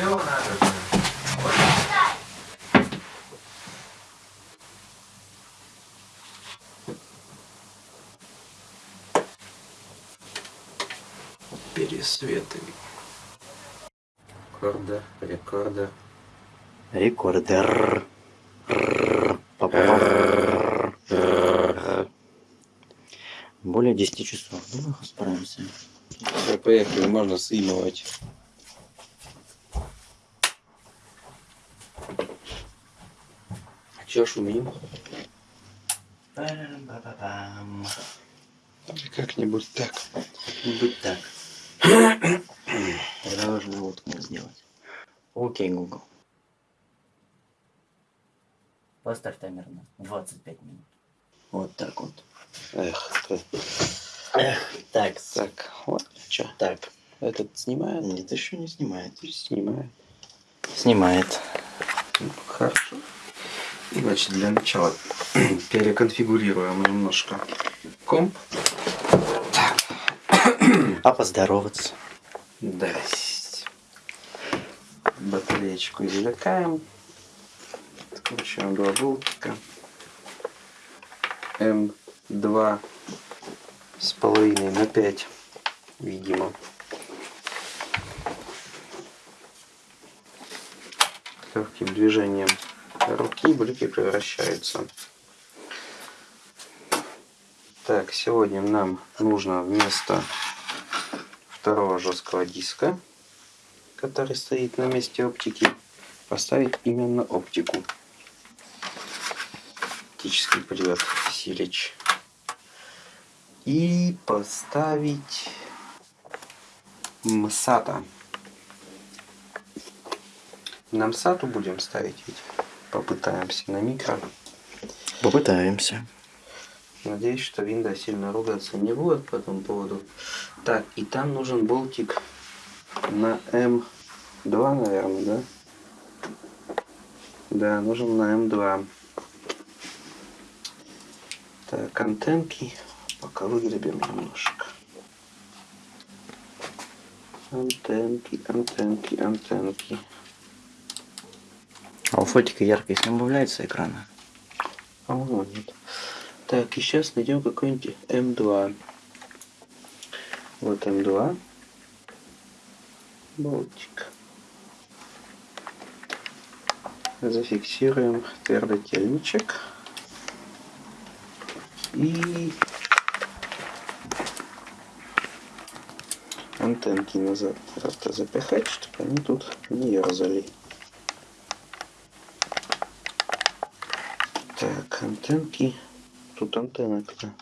Все надо. Пересветы. Рекорда, рекорда. Рекордер. Па-па-па. Более 10 часов. Давай справимся. Поехали, можно сымывать. Че шумим? Как-нибудь так. Быть так. Тогда нужно вот сделать. Окей, Google. Поставь таймер на 25 минут. Вот так вот. Эх, ты. Эх, так, Так, вот, что, так. этот снимает? Нет, еще не снимает. Снимает. Снимает. Ну, Хорошо. Значит, для начала переконфигурируем немножко комп. А поздороваться. Здрасте. Батареечку извлекаем. Откручиваем два болтика. М2 с половиной на 5, видимо. Легким движением руки блики превращаются. Так, сегодня нам нужно вместо второго жесткого диска, который стоит на месте оптики, поставить именно оптику. Оптический привод Силич. И поставить МСАТа. На МСАТу будем ставить ведь. Попытаемся на микро. Попытаемся. Надеюсь, что Винда сильно ругаться не будет по этому поводу. Так, и там нужен болтик на М2, наверное, да? Да, нужен на М2. Так, антенки. Пока выгребем немножко. Антенки, антенки, антенки. А у фотика яркость не убавляется экрана? По-моему, нет. Так, и сейчас найдем какой-нибудь М2. Вот М2. Болтик. Зафиксируем твердотельничек. И антенки назад просто запихать, чтобы они тут не ерзали. Так, антенки. Тут антенна-то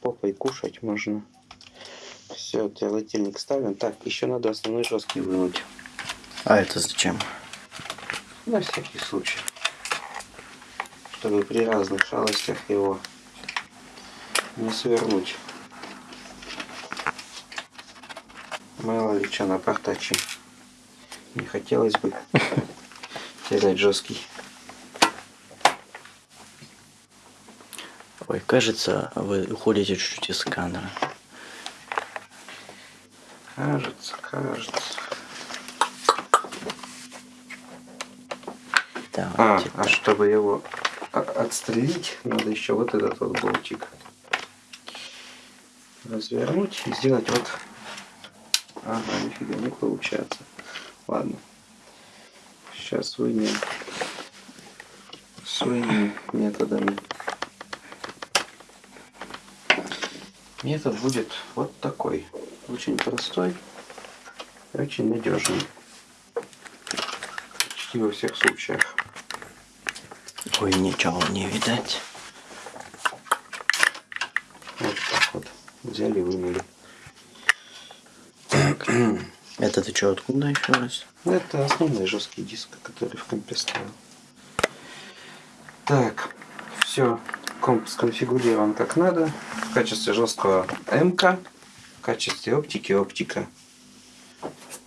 попой кушать можно. Все, твердотельник ставим. Так, еще надо основной жесткий вынуть. А это зачем? На всякий случай. Чтобы при разных шалостях его не свернуть. Мало ли что напортачим. Не хотелось бы терять жесткий. Ой, кажется, вы уходите чуть-чуть из кадра. Кажется, кажется. А, Давайте а так. чтобы его отстрелить, надо еще вот этот вот болтик развернуть и сделать вот... Ага, нифига не получается. Ладно. Сейчас вынем своими методами. Метод будет вот такой. Очень простой и очень надежный. Почти во всех случаях. Ой, ничего не видать. Вот так вот. Взяли и вынули. Это ты что, откуда еще раз? Это основной жесткий диск, который в компе стоял. Так, все, сконфигурирован как надо. В качестве жесткого МК, в качестве оптики оптика.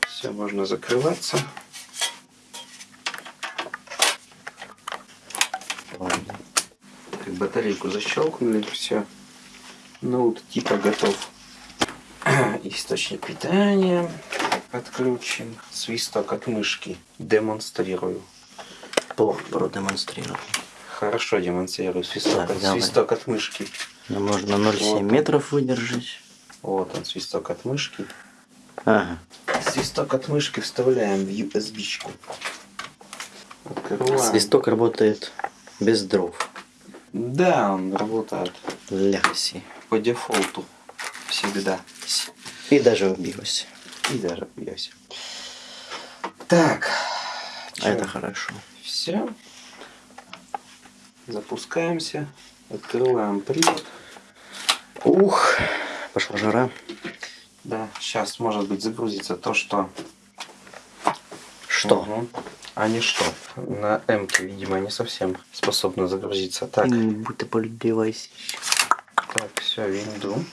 Все, можно закрываться. Так, батарейку защелкнули, все. Ноут типа готов. Источник питания. Отключим. Свисток от мышки. Демонстрирую. Плохо продемонстрировал. Хорошо демонстрирую. Свисток, Так, от, свисток от мышки. Нам нужно 0,7 Вот. метров выдержать. Вот он, свисток от мышки. Ага. Свисток от мышки вставляем в USB-чку. Открываем. Свисток работает без дров. Да, он работает Ляси. по дефолту. Всегда. И даже убилась. И даже бьюсь. Так. А это хорошо. Все. Запускаемся. Открываем привод. Ух, пошла жара. Да, сейчас может быть загрузится то, что... Что? Мгм. А не что. На М, видимо, не совсем способна загрузиться. Так, Будь ты подливайся. так, все, винду.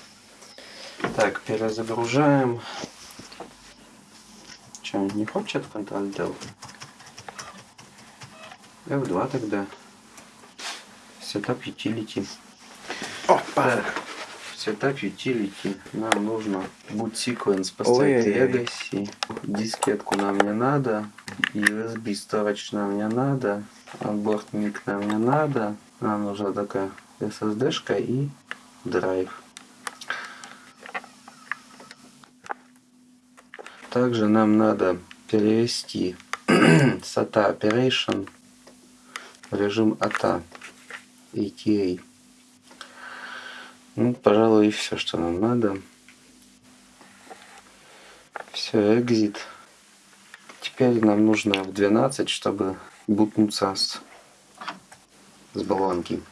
Так, перезагружаем. Че, не хочет Ctrl Del? F2 тогда. Setup Utility. Опа. Setup Utility нам нужно boot sequence поставить Ой-ой-ой. Legacy. Дискетку нам не надо. USB storage нам не надо. Onboard mic нам не надо. Нам нужна такая SSD-шка и драйв. Также нам надо перевести SATA Operation в режим ATA. ATA. Ну, пожалуй, и все, что нам надо. Все, экзит. Теперь нам нужно в 12, чтобы бутнуться с, с баллонки.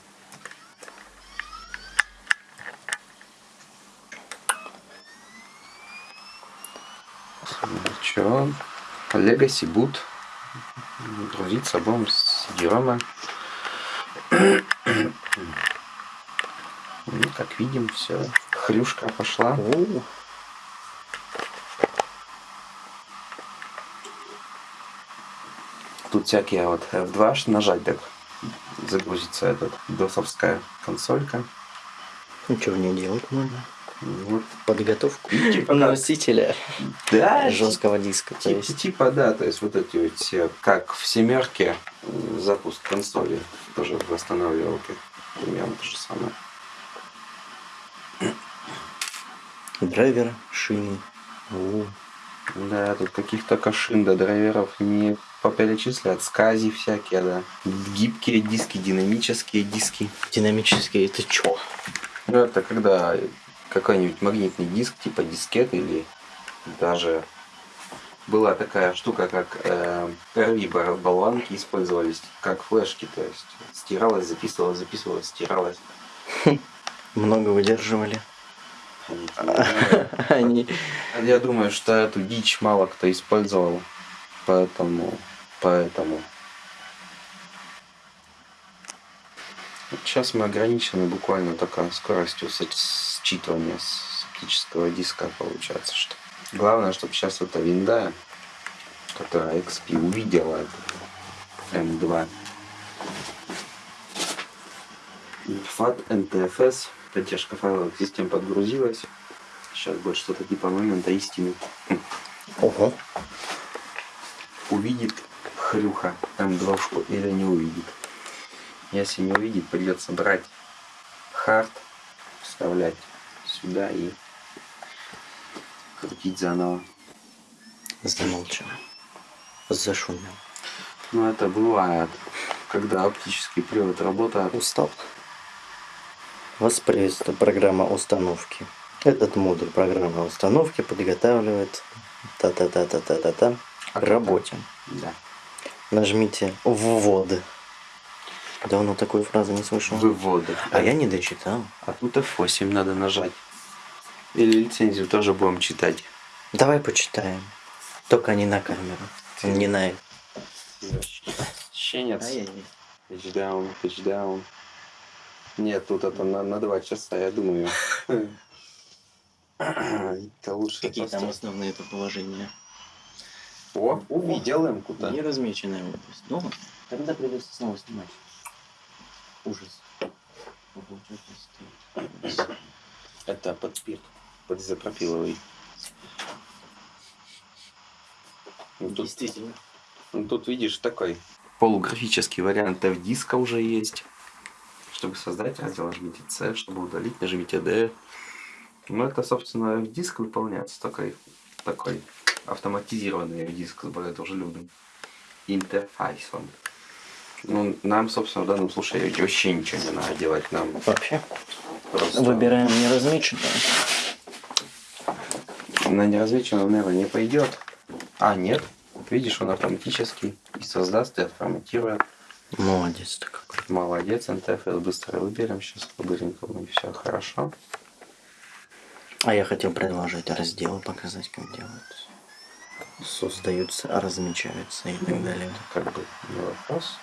Че? Legacy boot. Грузиться будем с Диома. Ну, как видим, все. Хрюшка пошла. У, Тут всякие вот F2 аж нажать так загрузится этот досовская консолька. Ничего не делать можно. Вот. Подготовку Типа, носителя Да, жесткого диска. То Типа, есть типа, да, то есть вот эти вот все, как в семерке, запуск консоли тоже в восстанавливалке. Примерно то же самое. драйвер, шины. У, Да, тут каких-то кашин до драйверов не поперечислят. Скази всякие, да. Гибкие диски, динамические диски. Динамический, это чё? Ну, это когда какой-нибудь магнитный диск, типа дискет или даже была такая штука, как э, RV болванки использовались как флешки, то есть стиралась, записывалась, записывалась, стиралась. Много выдерживали. Они- Я думаю, что эту дичь мало кто использовал, поэтому, поэтому. Сейчас мы ограничены буквально только скоростью считывания с оптического диска, получается, что. Главное, чтобы сейчас эта винда, которая XP увидела M2. FAT NTFS, поддержка файловых систем подгрузилась. Сейчас будет что-то типа момента истины. Ого. Увидит хрюха М2 или не увидит. Если не увидит, придется брать хард, вставлять сюда и крутить заново. Замолчал. Зашумел. Но это бывает, когда оптический привод работает. Устал. Воспроизводится программа установки. Этот модуль программы установки подготавливает та-та-та-та-та-та-та к работе. Да. Нажмите «Ввод». Давно такой фразы не слышал. Выводы. А я не дочитал. А тут F8 надо нажать. Или лицензию тоже будем читать. Давай почитаем. Только не на камеру. Не на... Щенец. Тачдаун, тачдаун. Нет, тут это на, на два часа, я думаю. Это лучше Какие там основные это положения? О, увидел им куда. Не размеченная область. Ну, тогда придется снова снимать. Ужас. Это стоит? Это подпир. Подизопропиловый. Ну, тут, Действительно. ну, тут видишь такой полуграфический вариант F-диска уже есть. Чтобы создать раздел, нажмите C, чтобы удалить, нажмите D. Ну, это, собственно, F-диск выполняется такой, такой автоматизированный F-диск с более дружелюбным интерфейсом. Ну, нам, собственно, в данном случае вообще ничего не надо делать. Нам Вообще. просто... Выбираем неразмеченное. На неразмеченном, наверное, не пойдет. А, нет. Видишь, он автоматически и создаст, и отформатирует. Молодец ты какой. Молодец, интерфейс быстро выберем. Сейчас быстренько и все хорошо. А я хотел предложить разделы, показать, как делаются. Создаются, размечаются и так далее. Как бы не вопрос.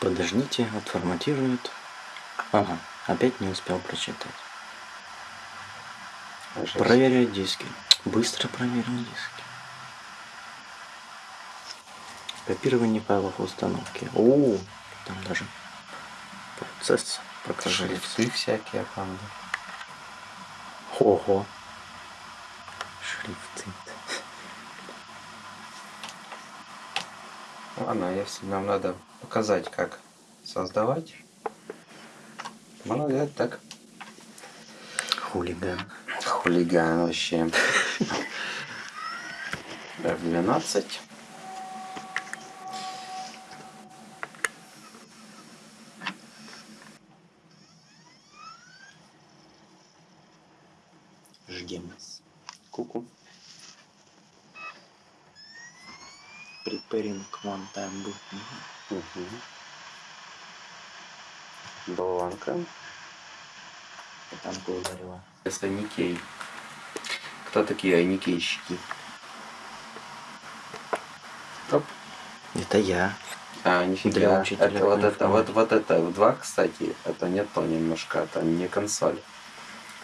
Подождите, отформатирует. Ага, опять не успел прочитать. Проверяй диски. Быстро проверил диски. Копирование файлов установки. О, там даже процесс показывается. Шрифты всякие там. Ого. Шрифты. Ладно, если нам надо показать, как создавать, надо делать так. Хулиган. Хулиган вообще. F12. Ждем нас. Куку. Preparing one time boot. Угу. Болванка. Там ударила. Это Никей. Кто такие айникейщики? Оп. Это я. А, Для нифига. учителя Это вот это, вот, вот это, в два, кстати, это не то немножко, это не консоль.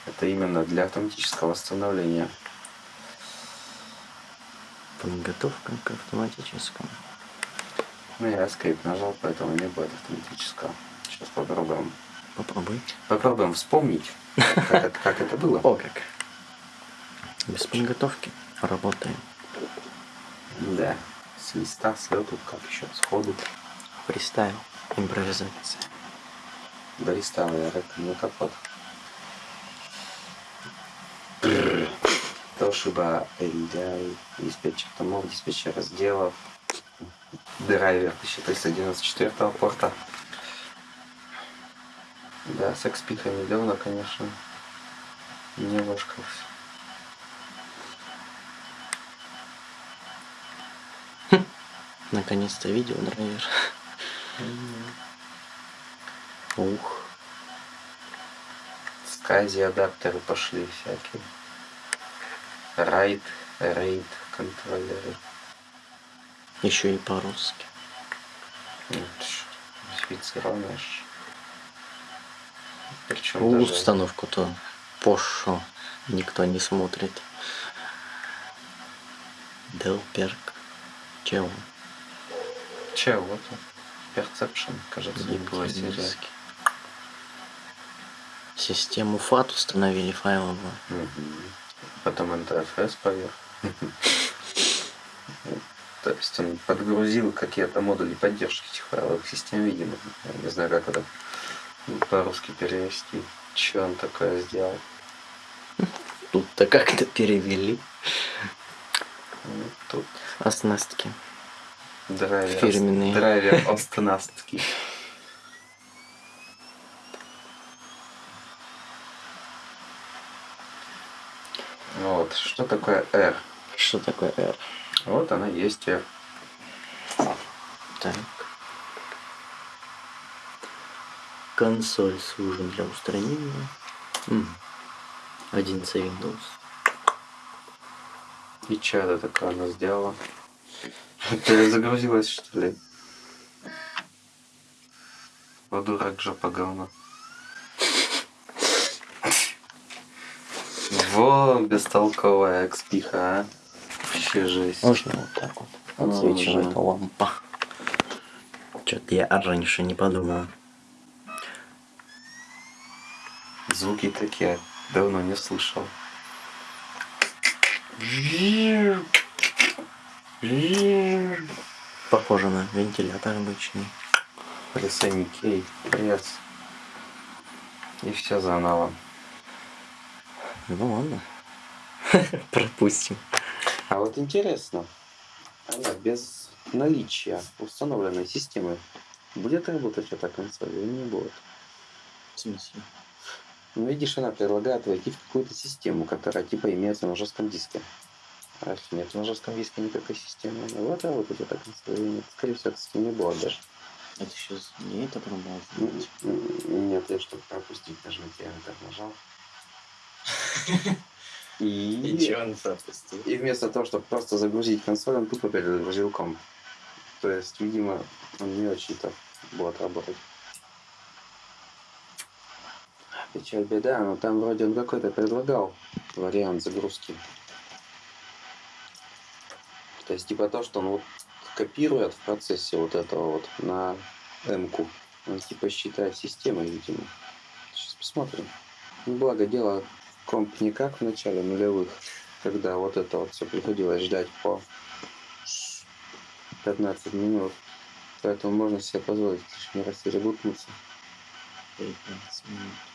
Это именно для автоматического восстановления. Подготовка к автоматическому. Ну, я скрипт нажал, поэтому не будет автоматического. Сейчас попробуем. Попробуй. Попробуем вспомнить, как это, как это было. О, как. Без подготовки работаем. Да. С листа, с лету, как еще, сходу. Фристайл. Импровизация. До листа, я это не капот. Toshiba LDI, диспетчер томов, диспетчер разделов, драйвер 1311 четвертого порта. Да, с XP недавно, конечно, немножко Наконец-то видео драйвер. Ух. скази адаптеры пошли всякие. Райд, рейд, контроллеры. Еще и по-русски. Модифицированные ж. Причем У, даже... Установку-то пошу никто не смотрит. Дел Перк. Чего? Че, вот он. Perception, кажется, не. Диски. Систему FAT установили файловую. Мгм. Потом NTFS поверх. То есть он подгрузил какие-то модули поддержки этих файловых систем, видимо. Я не знаю, как это по-русски перевести. Че он такое сделал? Тут-то как-то перевели Ну, Тут оснастки. драйвер, Фирменные. драйвер останастки. Вот, что такое R? Что такое R? Вот она есть R. Так. Консоль служит для устранения. 11 Windows. И это такое она сделала? Перезагрузилась, что ли? Вот дурак жопа говно. Во, бестолковая экспиха, а. Вообще жесть. Можно вот так вот. Отсвечивает лампа. Что-то я раньше не подумал. Звуки такие давно не слышал. Похоже на вентилятор обычный. Прессами кей, пресс. И все заново. Ну ладно. Пропустим. А вот интересно, она без наличия установленной системы будет работать эта консоль или не будет? В смысле? Ну, видишь, она предлагает войти в какую-то систему, которая типа имеется на жестком диске. А если нет на жестком диске никакой системы, ну вот работать эта консоль или нет? Скорее всего, система не будет даже. Это сейчас не это пробовал. Нет, я чтобы пропустить, нажмите, я так нажал. И... он пропустил? И вместо того, чтобы просто загрузить консоль, он тупо перезагрузил комп. То есть, видимо, он не очень-то будет работать. Печаль беда, но там вроде он какой-то предлагал вариант загрузки. То есть, типа то, что он вот копирует в процессе вот этого вот на М-ку. Он типа считает системой, видимо. Сейчас посмотрим. Ну, благо дело, комп не как в начале нулевых, когда вот это вот все приходилось ждать по 15 минут. Поэтому можно себе позволить лишний раз перебутнуться. 15 минут.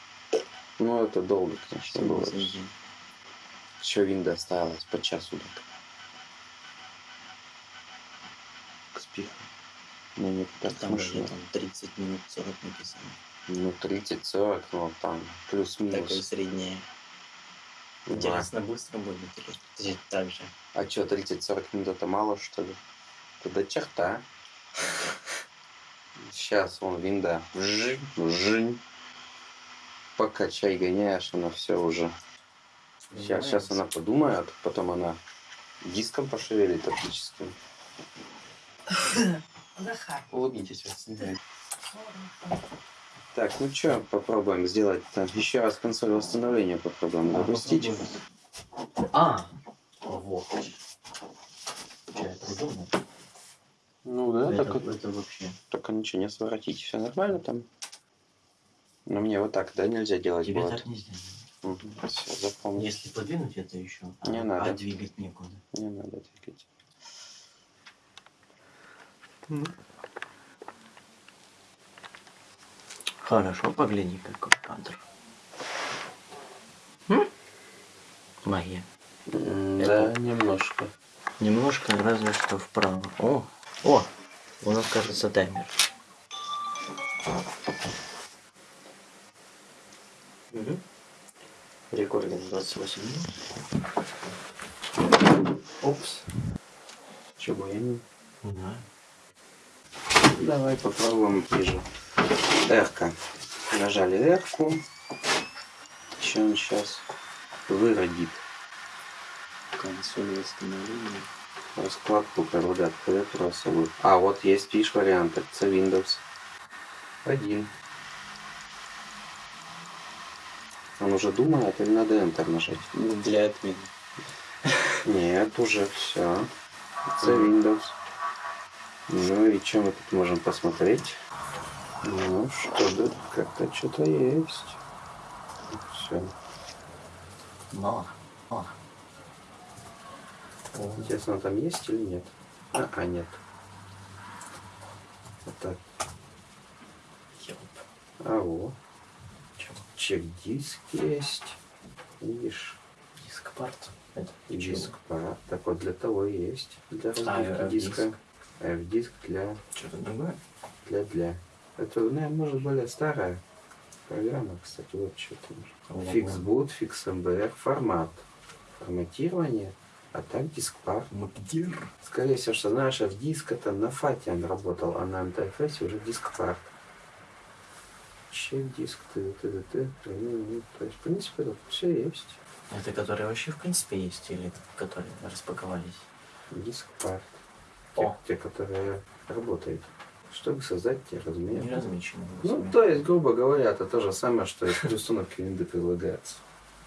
Ну, это долго, конечно, было. Согласен. Еще винда оставалась по часу так. К спиху. Ну, не так Там смешно. там 30 минут 40 написано. Ну, 30-40, ну, там, плюс-минус. Такое среднее. Да. Интересно, быстро будет или так же? А что, 30-40 минут это мало, что ли? До черта. Сейчас вон винда. Жень, жень. Пока чай гоняешь, она все уже. Сейчас, сейчас она подумает, потом она диском пошевелит оптическим. Захар. Улыбнитесь, вас снимает. Так, ну что, попробуем сделать там еще раз консоль восстановления попробуем запустить. А, вот. Я придумал. Ну да, это, так, это вообще. только ничего не своротить. Все нормально там? Но мне вот так, да, нельзя делать Тебе будет? так нельзя. Все, запомнил. Если подвинуть это еще, а, Не надо. а двигать некуда. Не надо двигать. Хорошо, погляди, какой кадр. М? Магия. Да, немножко. Немножко, разве что вправо. О, о, у нас, кажется, таймер. Рекординг 28 минут. Опс. Чего я не... Давай попробуем ближе. Эрка. Нажали Эрку. Что он сейчас выродит? Консоль восстановления. Раскладку предлагает клавиатуру особую. А, вот есть, видишь, варианты. Это Windows. Один. Он уже думает или надо Enter нажать? Для отмены. Нет, уже все. Это Windows. Ну и что мы тут можем посмотреть? Ну что, да, как-то что-то есть. Все. Мало. Мало. Интересно, там есть или нет? А, а нет. Вот так. Ёп. А во. Чек-диск есть. Видишь, Диск парт. Это и чего? диск пара. Так вот для того и есть. Для разбивки F-диск. диска. F-диск для Что-то другое? для для. Это, наверное, может более старая программа, кстати, вот что там. Ого. Фиксбут, FixMBR, формат. Форматирование, а так диск-пар. Скорее всего, что знаешь, в диск это на фате он работал, а на МТФС уже диск-пар. Чек диск, ты. Ну, То есть, в принципе, тут все есть. Это которые вообще в принципе есть или которые распаковались? Диск-пар. О. Те, те, которые работают. Чтобы создать те размеры. Не размечено. Ну, то есть, грубо говоря, это то же самое, что и при установке винды предлагается.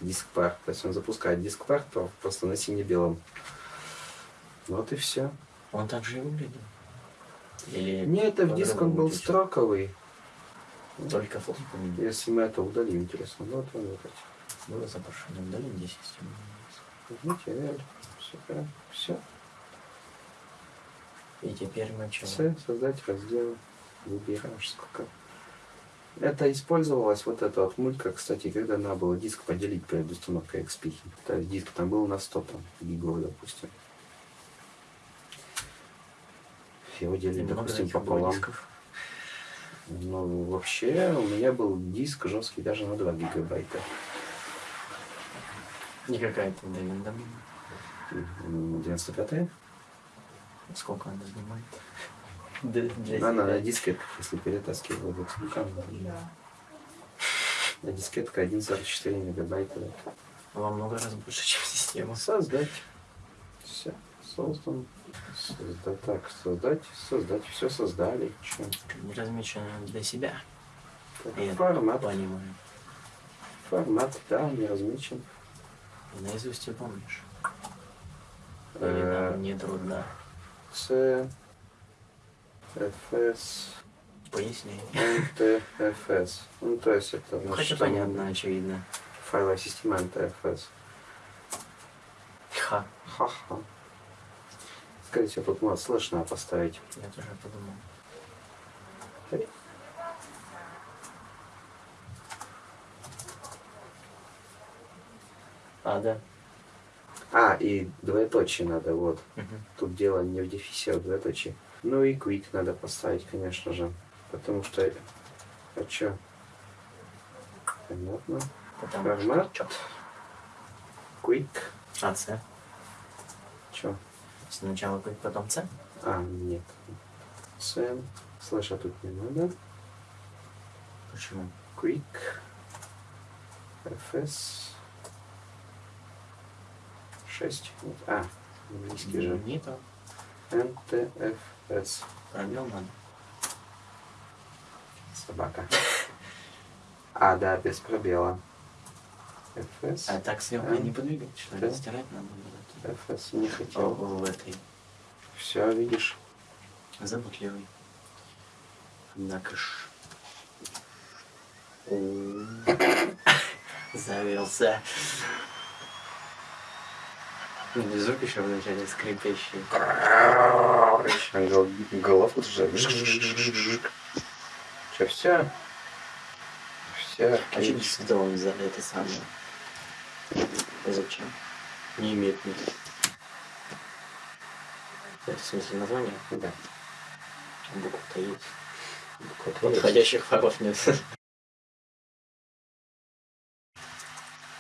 Диск-пар. То есть он запускает диск-пар, то просто на сине-белом. Вот и все. Он так же и выглядел. Или Не, это в диск он был строковый. Фото поменял. Если мы это удалим, интересно. Вот он вот эти. Было запрошено удалить 10 Нажмите L. Все, все. И теперь мы чего? С, создать раздел. Выбираешь сколько. Это использовалась вот эта вот мулька, кстати, когда надо было диск поделить перед установкой XP. То есть диск там был на 100 там, гигов, допустим. Его делили, допустим, пополам. дисков. Ну, вообще, у меня был диск жесткий даже на 2 гигабайта. Не какая-то Девинда. М, 95 Сколько она занимает? Она на дискет, если перетаскивать вот руками. На дискетка 1,44 мегабайта. Во много раз больше, чем система. Создать. Все. Создан. Создать. Так, создать, создать. Все создали. Чё? Размечено для себя. Так, Я формат. понимаю. Формат, да, не размечен. Наизусть ты помнишь. Или Э, нам не трудно. C, FS, Поясни. NTFS. Ну, то есть это... Ну, хотя понятно, очевидно. Файловая система NTFS. Ха. Ха-ха. Скорее всего, тут может слэш надо поставить. Я тоже подумал. А, да. А, и двоеточие надо, вот. Мгм. Тут дело не в дефисе, а в двоеточии. Ну и quick надо поставить, конечно же. Потому что... Хочу. Понятно. Потому Формат. что... Quick. А, С. Чё? Сначала quick, потом С. А, нет. Сэм. Слэша тут не надо. Почему? Quick. FS. 6. Вот. А, английский же. Не то. NTFS. Пробел надо. Собака. А, да, без пробела. FS. А так М. не подвигать, что ли? Стирать надо было. FS не О, хотел. в этой. Все, видишь. Заботливый. Однако ж. Завелся. Ну, Звук еще вначале скрипящий. Гол- Головку уже. Че, все? Все. А что действительно он за это самое? Зачем? Не имеет никаких. В смысле название? Да. Буква-то есть. Буква Подходящих фаров нет.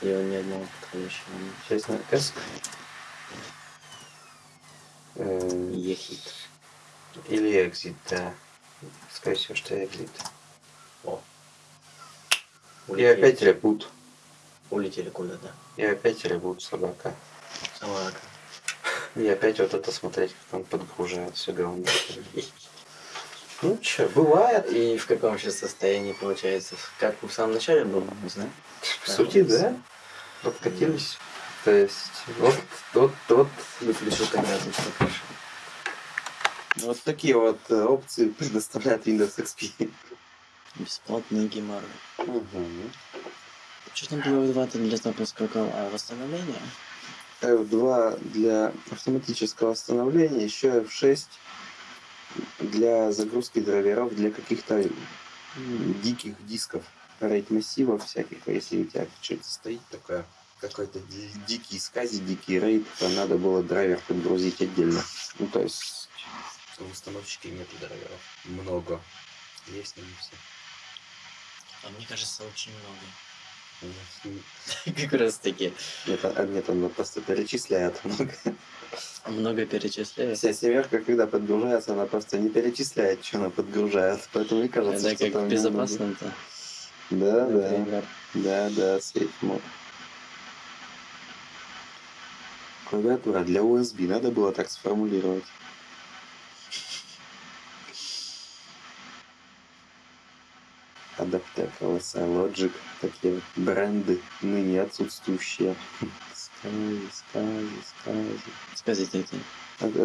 И он ни одного подходящего нет. Сейчас на S. Ехит. Или exit, да. Скорее всего, что exit. О. И опять ребут. Улетели куда-то. И опять ребут собака. Собака. И опять вот это смотреть, как он подгружает все говно. Ну че, бывает. И в каком сейчас состоянии получается? Как в самом начале был, не знаю. В сути, да. Подкатились. То есть, вот, вот, вот, Выключил когда тут что вот такие вот э, опции предоставляет Windows XP. Бесплатный геморрой. Мгм. Что там было в 2 для запуска а восстановления? F2 для автоматического восстановления, еще F6 для загрузки драйверов для каких-то диких дисков, рейд массивов всяких. А Если у тебя что-то стоит такое, какой-то ди- дикий скази, дикий рейд, то надо было драйвер подгрузить отдельно. Ну, то есть у установщики нет драйверов. Много. Есть, но не все. А мне кажется, очень много. Как раз таки. Нет, а- нет, он просто перечисляет много. Много перечисляю. Вся семерка, когда подгружается, она просто не перечисляет, что она подгружает. Поэтому мне кажется, Это что как там безопасном-то. Да, да, да, да, сейф мод. Клавиатура для USB надо было так сформулировать. Адаптер, LSI Logic, такие бренды, ныне отсутствующие. Скази, скази, скази. Скажите, это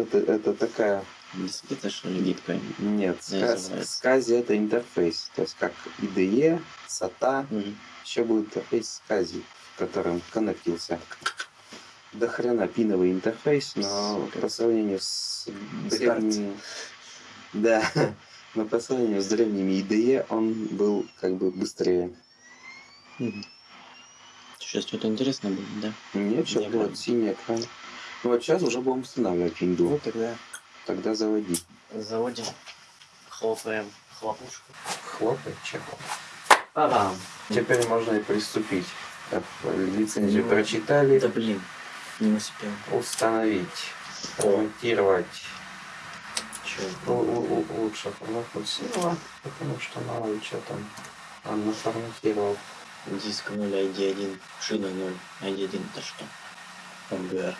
Это, это, такая бисквита, что ли, гибкая? Нет, Не ска- называется. скази это интерфейс. То есть как IDE, SATA, Мгм. еще будет интерфейс скази, в котором коннектился до хрена пиновый интерфейс, но Супер. по сравнению с Старт. древними... Да, но по сравнению с древними IDE он был как бы быстрее. Сейчас что-то интересное будет, да? Нет, сейчас будет синий экран. Ну вот сейчас уже будем устанавливать винду. тогда Тогда заводи. заводим, хлопаем хлопушку. Хлопай, чехол. Папам. Теперь можно и приступить. Так, лицензию Ну, прочитали. Да блин, не успел. Установить. Форматировать. У- лучше форматировать, потому что мало ли что там он наформатировал. Диск 0, ID1, шина 0, ID1 это что? MBR.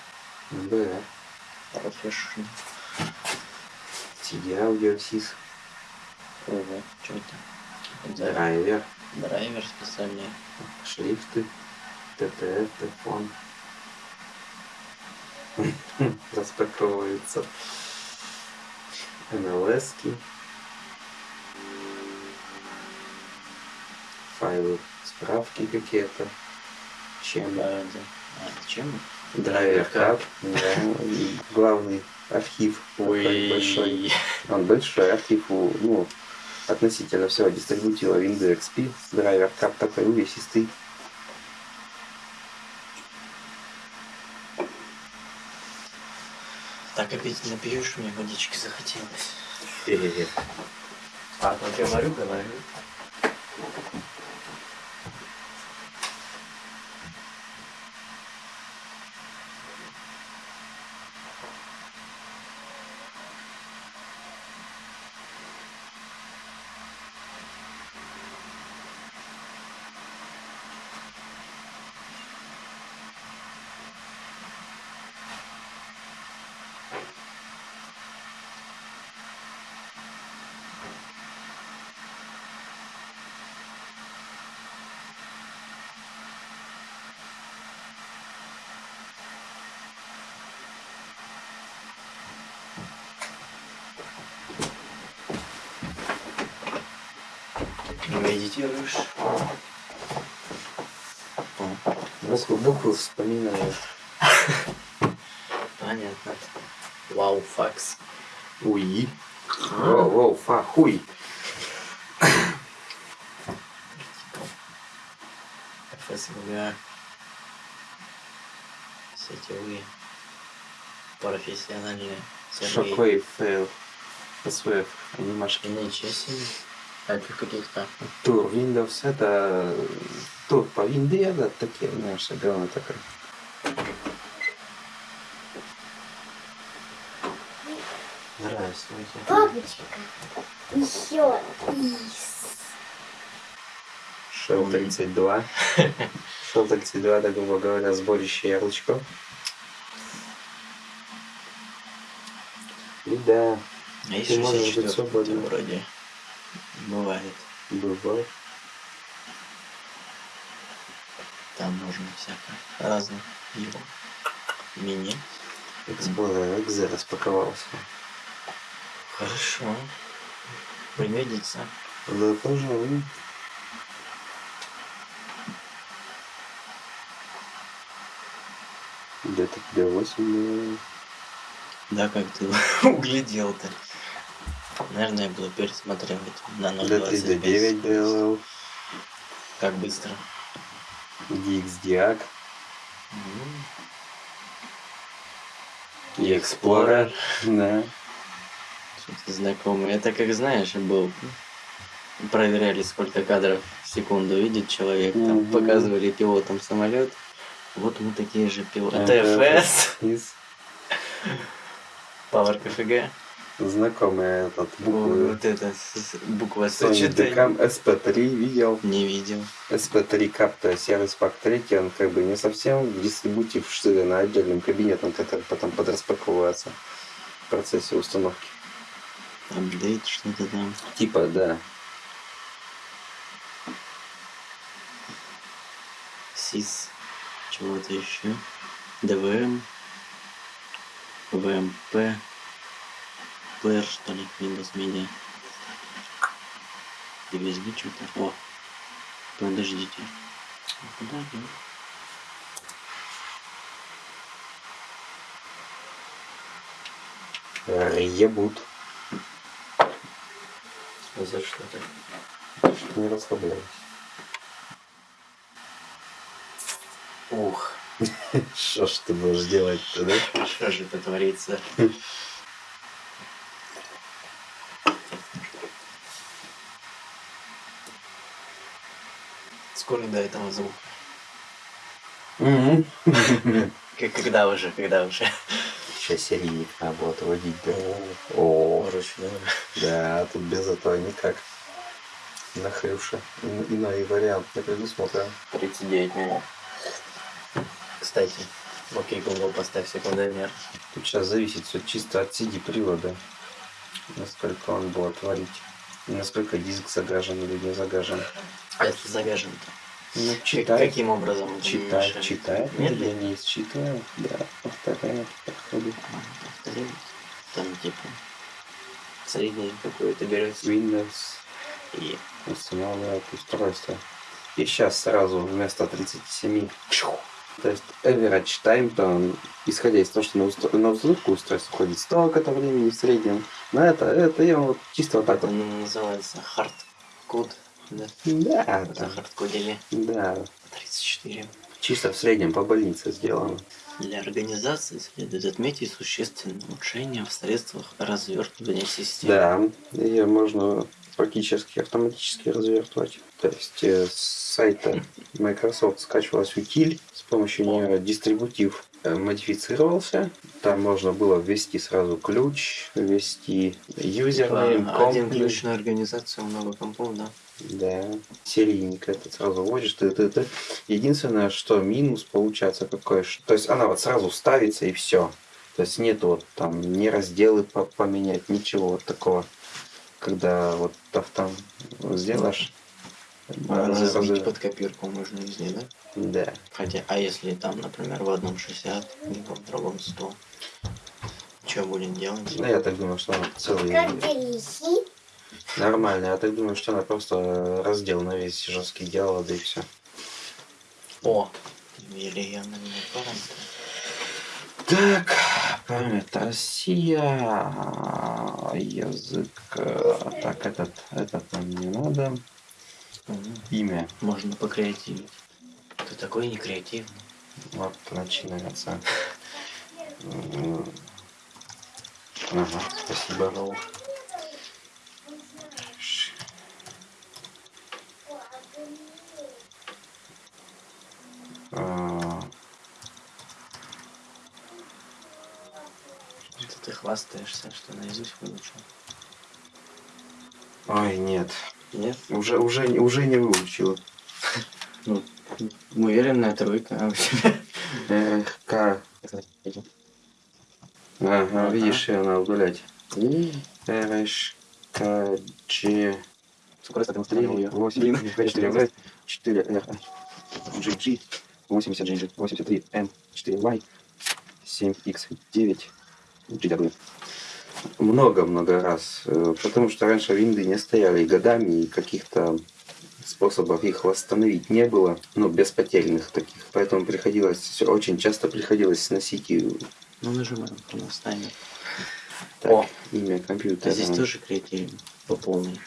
Да. Professional. CD аудио сис. Ого, что это? Это Драйвер. драйвер специальный. Шрифты. ТТФ, телефон. Распаковывается. НЛСки. Файлы, справки какие-то. Чем? А, да. А, чем? Драйвер. Да. и Главный архив такой большой. Он большой архив, у, ну, относительно всего дистрибутива Windows XP. Драйвер кап такой увесистый. Так опять напьешь, мне водички захотелось. А, то говорю, говорю. Медитируешь? Буквы, буквы вспоминаю. Понятно. Вау, факс. Уи. Воу, воу, фа, хуй. ФСВГ. Сетевые. Профессиональные. Шоквейв фейл. SWF, анимашки. Ничего себе. А это каких-то. Тур Windows это тур по винде, да, такие, знаешь, говно такое. Здравствуйте. Папочка, еще из. Шел 32. Шел 32, да, грубо говоря, сборище ярлычков. И да, А Ты можешь быть 64 свободным. вроде. Бывает. бывает. Там можно всякое. Разное. Его. Explorer XZ распаковался. Хорошо. Пригодится. Да, пожалуй. Где-то где 8 Да, как ты углядел-то. Наверное, я буду пересматривать на Где-то 0.25. D9 DLL, Как быстро. DXDiac, М, и Explorer. Да. Что-то знакомое. Это как знаешь, был. Проверяли, сколько кадров в секунду видит человек. Там Мгм. показывали пилотам самолет. Вот мы такие же пилоты. ТФС, Power KFG. Знакомая этот буквы. Вот это с- буква. Decam SP3 видел. Не видел. SP3 Cap, то есть сервис пак 3, он как бы не совсем дистрибутив штыря на отдельным кабинетом, который потом подраспаковывается в процессе установки. Апдейт, что-то там. Типа, да. СИС. Чего-то еще. ДВМ. ВМП плеер, что ли, Windows Media. USB что-то. О, подождите. Куда я? Ебут. За что так? Что не расслабляюсь. Ух. Что ж ты будешь делать-то, да? Что же это творится? Скоро до этого звука. К- Когда уже, когда уже? Сейчас серийник надо было отводить, да? О, Вручную. да, тут без этого никак. Нахрюша. Ин- Иной вариант не предусмотрен. 39 минут. Кстати, окей, Google, поставь секундомер. Тут сейчас зависит все чисто от CD привода. Насколько он будет творить. И насколько диск загажен или не загажен. Если загажен-то? Ну, читай. Каким образом? это Читай, мешает? читай. Медленно? не считаю. Да, повторяю, подходит. Повторяю. Там типа среднее какое-то берется Windows и устанавливает устройство. И сейчас сразу вместо 37 чух. то есть average time, он, исходя из того, что на, устро- на установку устройства уходит столько-то времени в среднем, на это, это я вот чисто вот так это вот. называется hardcode. Да, Да, там, хардкодили да, 34. чисто в среднем по больнице сделано. Для организации следует отметить существенное улучшение в средствах развертывания системы. Да, ее можно практически автоматически развертывать. То есть э, с сайта Microsoft скачивалась утиль, с помощью нее дистрибутив э, модифицировался. Там можно было ввести сразу ключ, ввести юзернейм, Типа, один комп. ключ на организацию, много компов, да. Да, серийник этот сразу вводишь. Ты, ты, ты. Единственное, что минус получается какой, то есть она вот сразу ставится и все. То есть нет вот там не разделы по- поменять, ничего вот такого. Когда вот автом сделаешь. А она сразу- под копирку можно из нее, да? Да. Хотя, а если там, например, в одном 60, либо в другом 100, что будем делать? Ну, я так думаю, что она целый Как? Нормально. Я так думаю, что она просто раздел на весь жесткий делала, да и все. О, явно не параметры. Так, память Россия, язык, э, так, этот, этот нам не надо, имя, Можно покреативить. Ты такой не креативный. вот, начинается. Ага, спасибо. А, это ты хвастаешься, что наизусть выучил. Ой, нет, Нет? уже, уже, уже не выучил. Ну, уверенная тройка. а у тебя? Эх, К, ага, видишь, ее надо удалять. Р, К, G, Скорость ты 3, ее. 8, 4, В, 4, R, GG, 80, GG, 83, N, 4, Y, 7, X, 9, GW. Много-много раз, э, потому что раньше винды не стояли годами, и каких-то способов их восстановить не было, ну, без потерянных таких. Поэтому приходилось, очень часто приходилось сносить и Ну, нажимаем, у нас таймер. так, О. имя А компьютера. здесь тоже креативен по полной.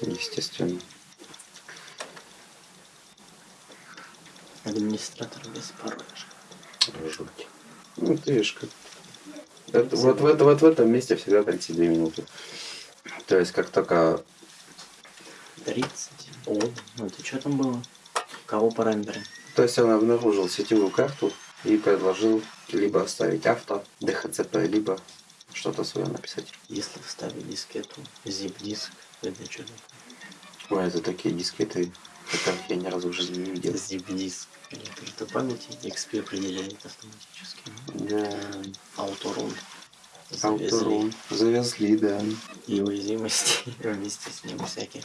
Естественно. Администратор без пароля. Жуть. Ну, ты видишь, как... Это- вот, в это, вот в этом месте всегда 32 минуты. То есть, как только... 30. О, ну это что там было? Кого параметры? То есть, он обнаружил сетевую карту и предложил либо оставить авто, DHCP, либо что-то свое написать. Если вставить дискету, zip-диск, это что такое? Ой, это такие дискеты, которых я ни разу в жизни не видел. Или карту памяти XP определяет автоматически. Да, Ауторун. Завезли. Ауторун. Завезли, да. И уязвимости вместе с ним всяких.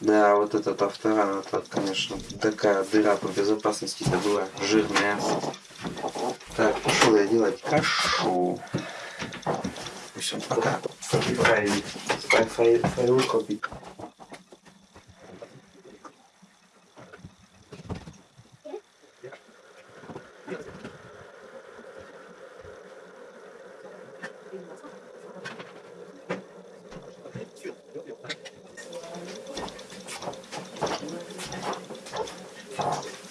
Да, вот этот авторан, это, конечно, такая дыра по безопасности это была жирная. Так, пошел я делать кашу. Все, пока. Файлик. Фай- фай- Файлы копить.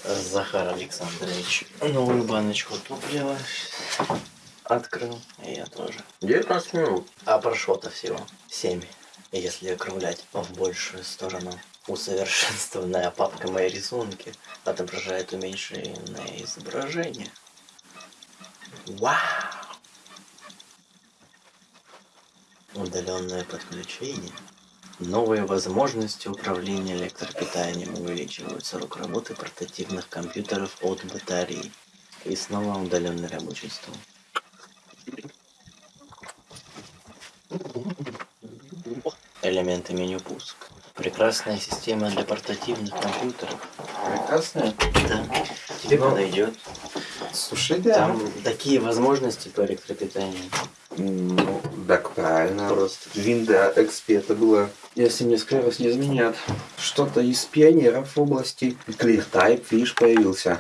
Захар Александрович новую баночку топлива открыл, и я тоже. 19 минут. А прошло-то всего 7, если округлять в большую сторону. Усовершенствованная папка мои рисунки отображает уменьшенное изображение. Вау! Удаленное подключение. Новые возможности управления электропитанием увеличивают срок работы портативных компьютеров от батареи. И снова удаленный рабочий стол. Элементы меню пуск. Прекрасная система для портативных компьютеров. Прекрасно. Да. Тебе Ну, подойдет. Слушай, да. Там такие возможности по электропитанию. Ну, так правильно. Просто. Винда XP это было, если мне скорость не изменят, что-то из пионеров в области ClearType, видишь, появился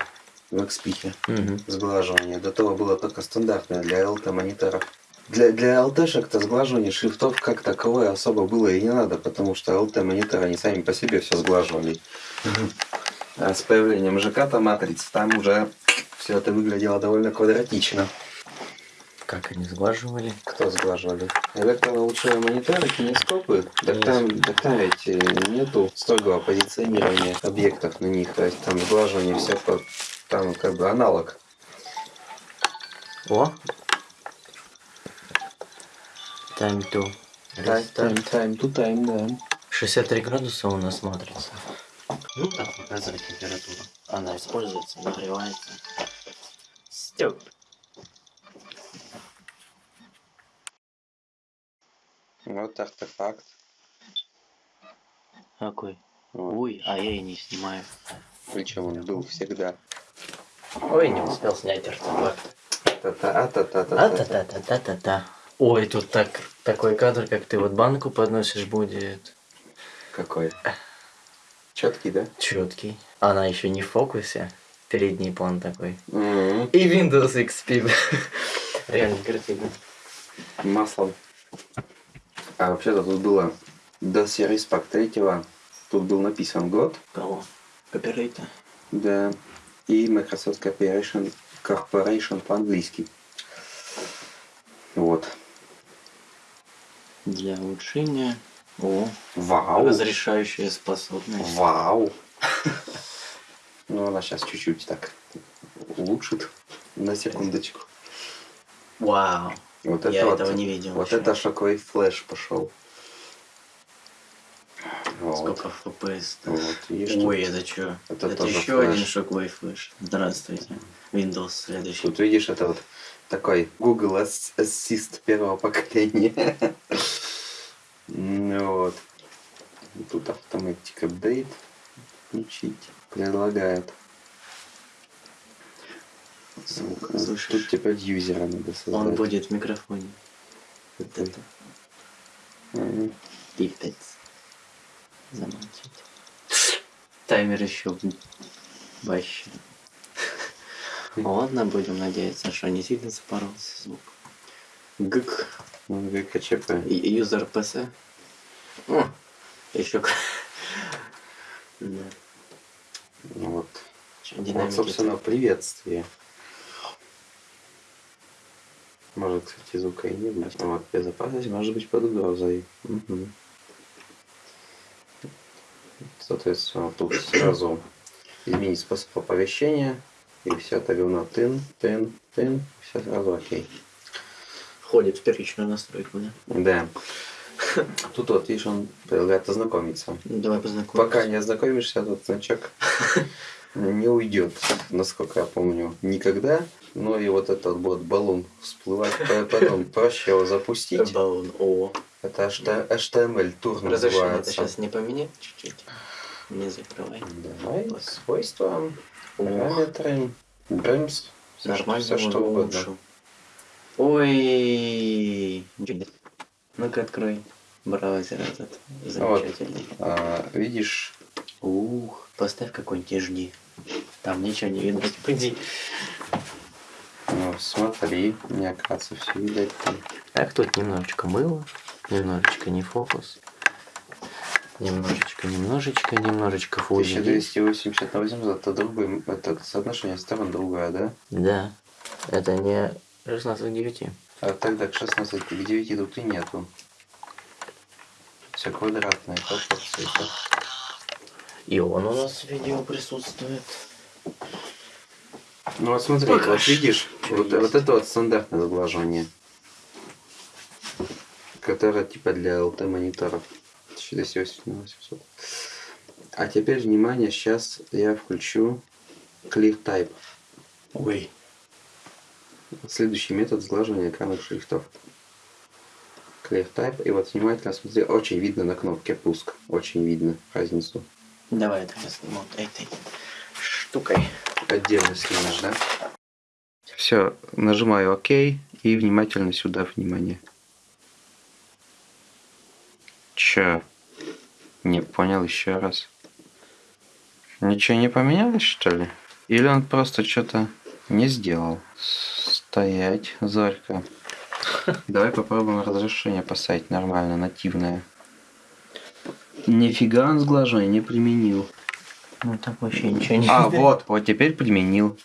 в XP Мгм. сглаживание. До того было только стандартное для LT мониторов. Для, для LT-шек-то сглаживание шрифтов как таковое особо было и не надо, потому что LT мониторы они сами по себе все сглаживали. А с появлением ЖК-то матриц там уже все это выглядело довольно квадратично. Как они сглаживали? Кто сглаживали? Электронаучные мониторы, кинескопы? Так там, так там ведь э, нету строгого позиционирования объектов на них. То есть там сглаживание все по... Там как бы аналог. О! Time to restart. тайм, ту тайм, да. 63 градуса у нас матрица. Ну, так показывает температуру. Она используется, нагревается. Стёп. Вот артефакт. Какой? Вот. Ой, а я и не снимаю. Причем он был всегда. Ой, не успел снять артефакт. Та-та, Ой, тут так, такой кадр, как ты вот банку подносишь, будет Какой? Четкий, да? четкий. Она еще не в фокусе. Передний план такой. М-м. И Windows XP. Реально картина. Маслом. А вообще-то тут было до Series Pack 3. Тут был написан год. Кого? Копирайта. Да. И Microsoft Corporation, Corporation по-английски. Вот. Для улучшения. О, Вау. разрешающая способность. Вау. Ну, она сейчас чуть-чуть так улучшит. На секундочку. Вау. Вот Я это этого вот, не видел Вот еще. это шоковый флеш пошел. Вот. Сколько FPS? -то? Вот, видишь, Ой, это что? это Это, еще флеш. один шоковый флеш. Здравствуйте. Windows следующий. Тут видишь, это вот такой Google Ass- Assist первого поколения. Вот. Тут автоматик апдейт включить предлагают. Звук, слышишь? Тут теперь юзера надо создать. Он будет в микрофоне. Вот это. Пипец. Замолчите. Таймер еще вообще. Ладно, будем надеяться, что не сильно запоролся звук. ГК. Ну, ГКЧП. Юзер ПС. О, еще. Да. Ну Вот. Вот, собственно, приветствие. Может, кстати, звука и не будет. Вот, безопасность может быть под угрозой. Мгм. Соответственно, тут сразу изменить способ оповещения. И все это говно тын, тын, тын. Все сразу окей. Входит в первичную настройку, да? Да. Тут вот, видишь, он предлагает ознакомиться. Ну, давай познакомимся. Пока не ознакомишься, этот значок не уйдет, насколько я помню, никогда. Но и вот этот вот баллон всплывать, по- потом проще его запустить. Баллон. О. Это HTML тур Разрешение это сейчас не поменять чуть-чуть? Не закрывай. Давай, Так. свойства, параметры, брэмс, Нормально все что угодно. улучшил. Ой. Ну-ка открой браузер этот. Замечательный. А, видишь, Ух, поставь какой-нибудь HD. Там ничего не видно. Пойди. Ну, смотри, мне кажется, все видать. Так, тут немножечко мыло, немножечко не фокус. Немножечко, немножечко, немножечко фузи. 1280 на 800, это соотношение сторон другое, да? Да, это не 16 к 9. А тогда к 16 к 9 тут и нету. Все квадратное, пропорции. И он у нас в видео присутствует. Ну вот смотри, Пока вот видишь, вот, есть. вот это вот стандартное сглаживание. Которое типа для ЛТ мониторов. 1280 на 800. А теперь внимание, сейчас я включу Clear Type. Ой. Следующий метод сглаживания экранных шрифтов. Clear Type. И вот внимательно смотри, очень видно на кнопке пуск. Очень видно разницу. Давай это сниму вот этой штукой. Отдельно снимешь, да? Все, нажимаю ОК и внимательно сюда внимание. Чё? Не понял еще раз. Ничего не поменялось, что ли? Или он просто что-то не сделал? Стоять, Зорька. Давай попробуем разрешение поставить нормально, нативное. Нифига он сглаживание не применил. Ну так вообще ничего не А, вот, вот теперь применил.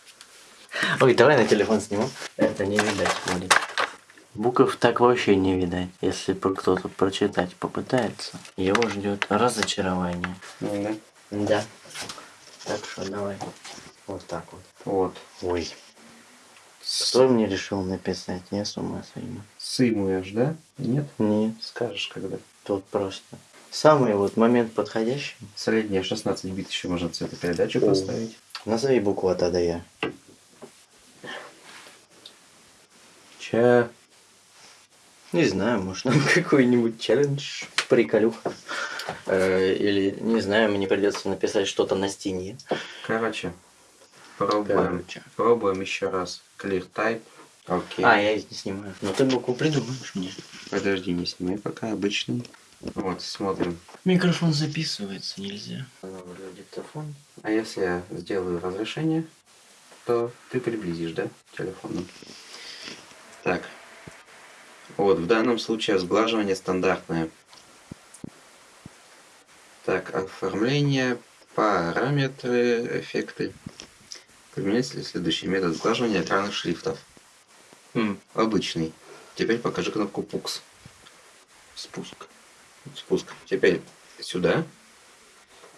Ой, давай на телефон сниму. Это не видать будет. Букв так вообще не видать. Если кто-то прочитать попытается, его ждет разочарование. Ну да. Да. Так что давай. Вот так вот. Вот. Ой. Кто мне решил написать? Я с ума сойду. Сымуешь, да? Нет? Нет, Скажешь, когда. тут просто. Самый вот момент подходящий. Средняя 16 бит еще можно цветопередачу О. поставить. Назови букву от А до Я. Ча. Не знаю, может нам какой-нибудь челлендж, приколюха. Э, Или, не знаю, мне придется написать что-то на стене. Короче, пробуем. Короче. Пробуем еще раз. Clear type. Окей. А, я не снимаю. Но ты букву придумаешь мне. Подожди, не снимай пока обычный. Вот, смотрим. Микрофон записывается, нельзя. Диктофон. А если я сделаю разрешение, то ты приблизишь, да, телефоном? Так. Вот, в данном случае сглаживание стандартное. Так, оформление, параметры, эффекты. Применяется ли следующий метод сглаживания экранных шрифтов? М, Обычный. Теперь покажи кнопку PUX. Спуск. Спуск. Теперь сюда.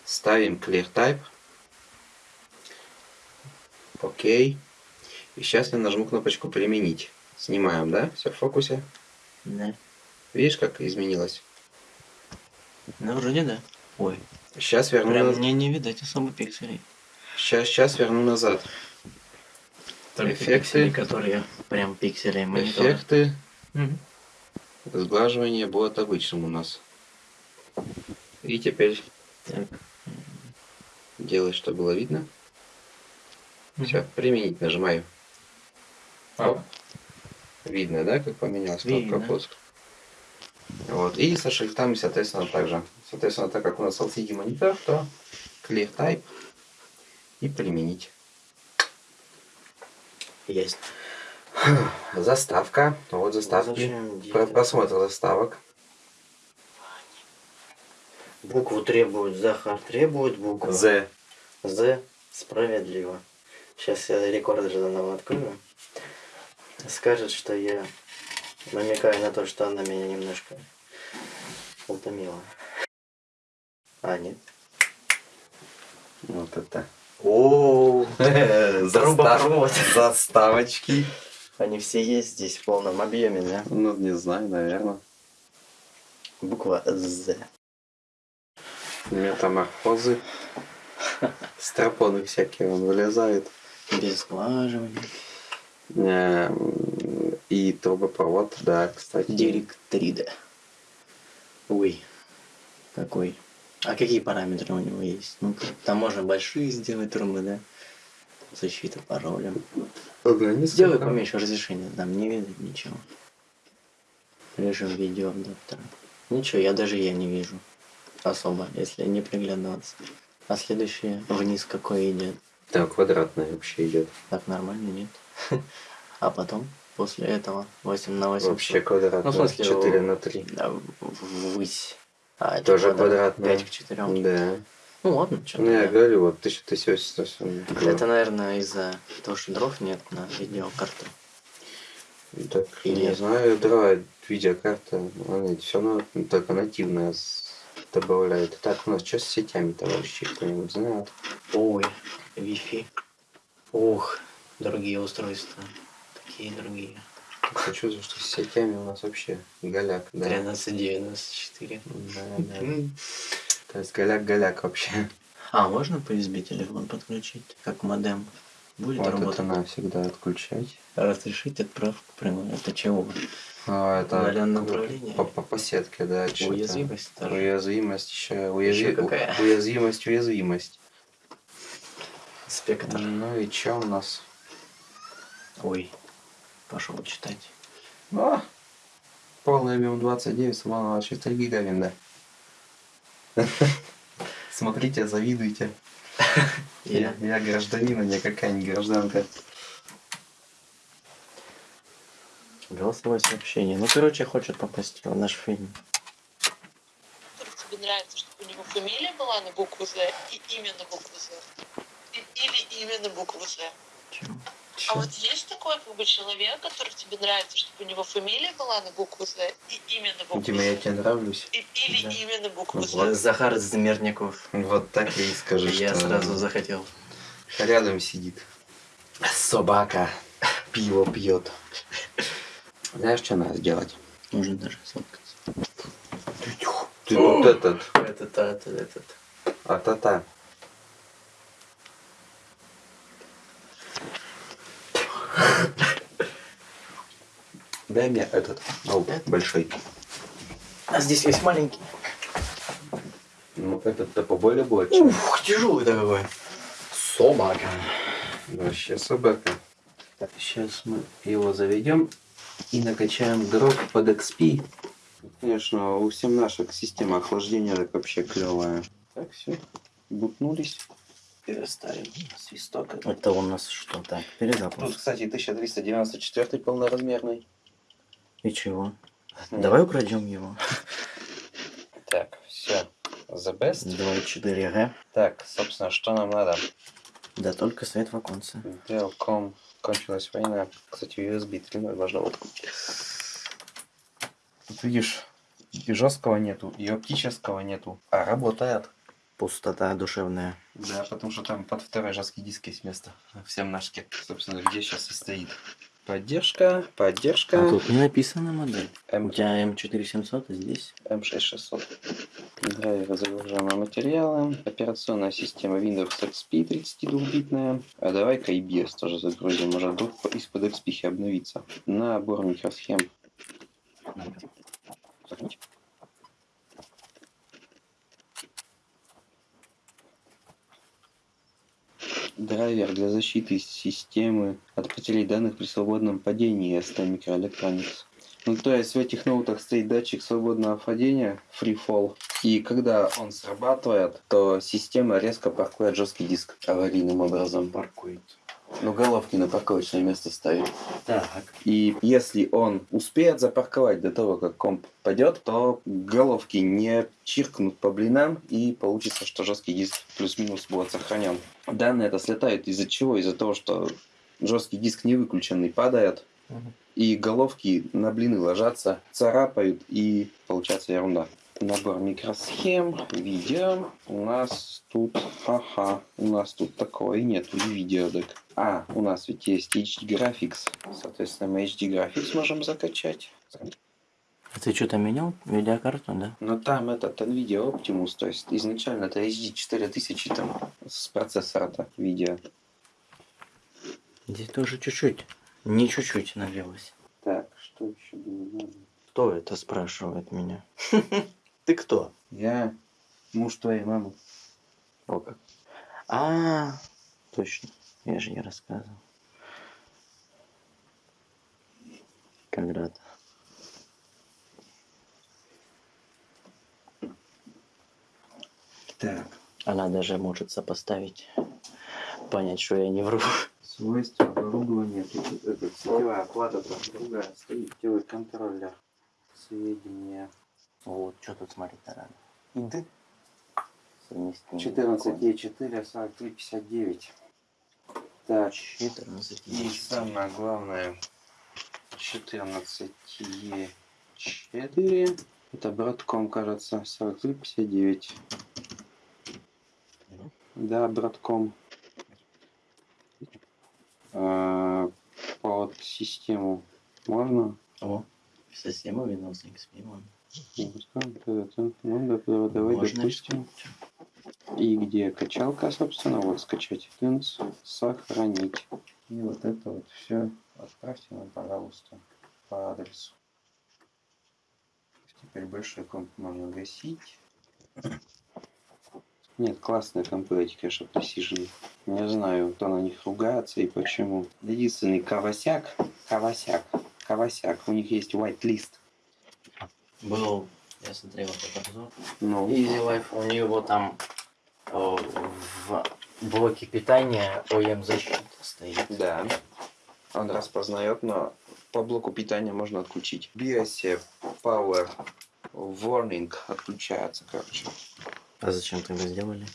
Ставим Clear Type. Окей. И сейчас я нажму кнопочку применить. Снимаем, да? Все в фокусе. Да. Видишь, как изменилось? Ну, вроде да. Ой, Сейчас верну, прям наз- мне не видать особо пикселей. Сейчас, сейчас верну назад. Только Эффекты. пиксели, которые прям пиксели монитора. Эффекты. Мгм. Сглаживание будет обычным у нас. И теперь Так. делай, чтобы было видно. Мгм. Все, применить нажимаю. А. Видно, да, как поменялась Видно. кнопка пуск? Вот. И со шрифтами, соответственно, также. Соответственно, так как у нас LCD монитор, то Clear Type и применить. Есть. Заставка. Вот заставки. Про-? Просмотр заставок. Букву требует, Захар требует букву. Z. З справедливо. Сейчас я рекорд заново открою. Скажет, что я намекаю на то, что она меня немножко утомила. А, нет. Вот это. О, трубопровод. Заставочки. Они все есть здесь в полном объеме, да? Ну, не знаю, наверное. Буква З. Метаморфозы. Стропоны всякие он вылезает. Без сглаживания. Эм, И трубопровод, да, кстати. Директрида. Ой. Какой? А какие параметры у него есть? Ну, там можно большие сделать трубы, да? Защита паролем. Ага, не Сделай поменьше разрешения, там не видно ничего. Режим видеоадаптера. Ничего, я даже я не вижу. Особо, если не приглядываться. А следующее вниз какой идет? Да, квадратный вообще идет. Так нормально, нет? А потом, после этого, 8 на 8. Вообще квадрат. Ну, в смысле, 4 о, на 3. Да, ввысь. А Тоже квадрат квадратная. 5 к 4. Да. Ну ладно, что Ну, я говорю, вот 1080. Это, наверное, из-за того, что дров нет на видеокарту. Так, Или не знаю, да, видеокарта, она все равно только нативная добавляет. Так, у нас что с сетями, товарищи, кто-нибудь знает? Ой, Wi-Fi. Ух, другие устройства. Такие другие. Чувствую, что с сетями у нас вообще голяк, да. 1394. Да, да. То есть голяк-голяк вообще. А, можно по USB телефон подключить, как модем? Будет Вот это работать? надо всегда отключать. Разрешить отправку прямо. Это чего? А, это Удаленное управление? По, по, по сетке, да. Уязвимость тоже. Уязвимость еще. Уязви... Какая? Уязвимость, уязвимость. Спектр. Ну и что у нас? Ой, пошел читать. А, полный объем 29, сломала 4 гигавинда. Смотрите, завидуйте. Я, Я. я гражданин, а не какая-нибудь гражданка. Голосовое сообщение. Ну, короче, хочет попасть в наш фильм. тебе нравится, чтобы у него фамилия была на букву З и имя на букву З. Или имя на букву З. Чем? А вот есть такой как бы человек, который тебе нравится, чтобы у него фамилия была на букву З и имя на букву Дима, я З. тебе нравлюсь. И- или Да. имя на букву З. Вот Захар Замерников. Вот так я и скажу, Я что сразу захотел. рядом сидит. Собака пиво пьет. Знаешь, что надо сделать? Можно даже сфоткаться. Ты вот этот, Этот, этот, этот. а-та-та. Дай мне этот, ау, Этот? большой. А здесь есть маленький. Ну, этот-то поболее будет. чем- Ух, тяжелый такой. Собака. Вообще собака. Так, сейчас мы его заведем и накачаем дров под XP. Конечно, у всем наших система охлаждения так вообще клевая. Так, все. Бутнулись. Переставим свисток. Это у нас что так? Тут, Перезапуск. кстати, 1394 полноразмерный. И чего? Давай украдем его. Так, все. The best. 2.4Г. Так, собственно, что нам надо? Да только свет в оконце. Делком кончилась война. Кстати, USB 3.0 можно вот купить. Тут видишь, и жесткого нету, и оптического нету, а работает. Пустота душевная. Да, потому что там под второй жесткий диск есть место в семнашке. Собственно, где сейчас и стоит. Поддержка, поддержка. А тут не написана модель. У М- тебя М4700, а здесь? М6600. Драйвер загружаемые материалы. Операционная система Windows XP 32-битная. А давай-ка IBS тоже загрузим. Может вдруг по- из-под XP обновиться. Набор микросхем. Загрузить. Драйвер для защиты системы от потери данных при свободном падении ST Microelectronics. Ну, то есть в этих ноутах стоит датчик свободного падения, free fall. И когда он срабатывает, то система резко паркует жесткий диск аварийным образом. Паркует. Ну, головки на парковочное место ставит. Так. И если он успеет запарковать до того, как комп падет, то головки не чиркнут по блинам, и получится, что жесткий диск плюс-минус будет сохранен. Данные это слетают из-за чего? Из-за того, что жесткий диск не выключенный падает, и головки на блины ложатся, царапают, и получается ерунда. Набор микросхем, видео. У нас тут, ха-ха, у нас тут такого и нету, и видеодек. А, у нас ведь есть HD Graphics. Соответственно, мы HD Graphics можем закачать. А ты что-то менял? Видеокарту, да? Но там этот NVIDIA Optimus, то есть изначально это HD 4000 там с процессора-то видео. Здесь тоже чуть-чуть. Не чуть-чуть нагрелось. Так, что еще было надо? Кто это спрашивает меня? Ты кто? Я муж твоей мамы. О как. А, точно. Я же не рассказывал. Когда-то. Так, Она даже может сопоставить. Понять, что я не вру. Свойства оборудования. Сетевая плата там другая стоит. Делает контроллер. Сведения. Вот, что тут смотреть-то надо? Иды. Совместимый. 14Е4, 4359. Так, 14 и самое главное, 14Е4. Это братком, кажется, 4359. Да, братком. А, под систему можно? О, система Windows XP. вон. Ну, да, давай, Можно допустим. И где качалка, собственно, вот скачать тынц, сохранить. И вот это вот все отправьте нам, пожалуйста, по адресу. Теперь большой комп можно гасить. Нет, классные компы эти, конечно, Precision. Не знаю, кто на них ругается и почему. Единственный Кавасяк, Кавасяк, Кавасяк, у них есть white list. Был, я смотрел этот обзор. Ну, Easy Life, у него там о, в блоке питания ОЕМ защита стоит. Да. Он распознает, но по блоку питания можно отключить. BIOS Power Warning отключается, короче. А зачем тогда сделали?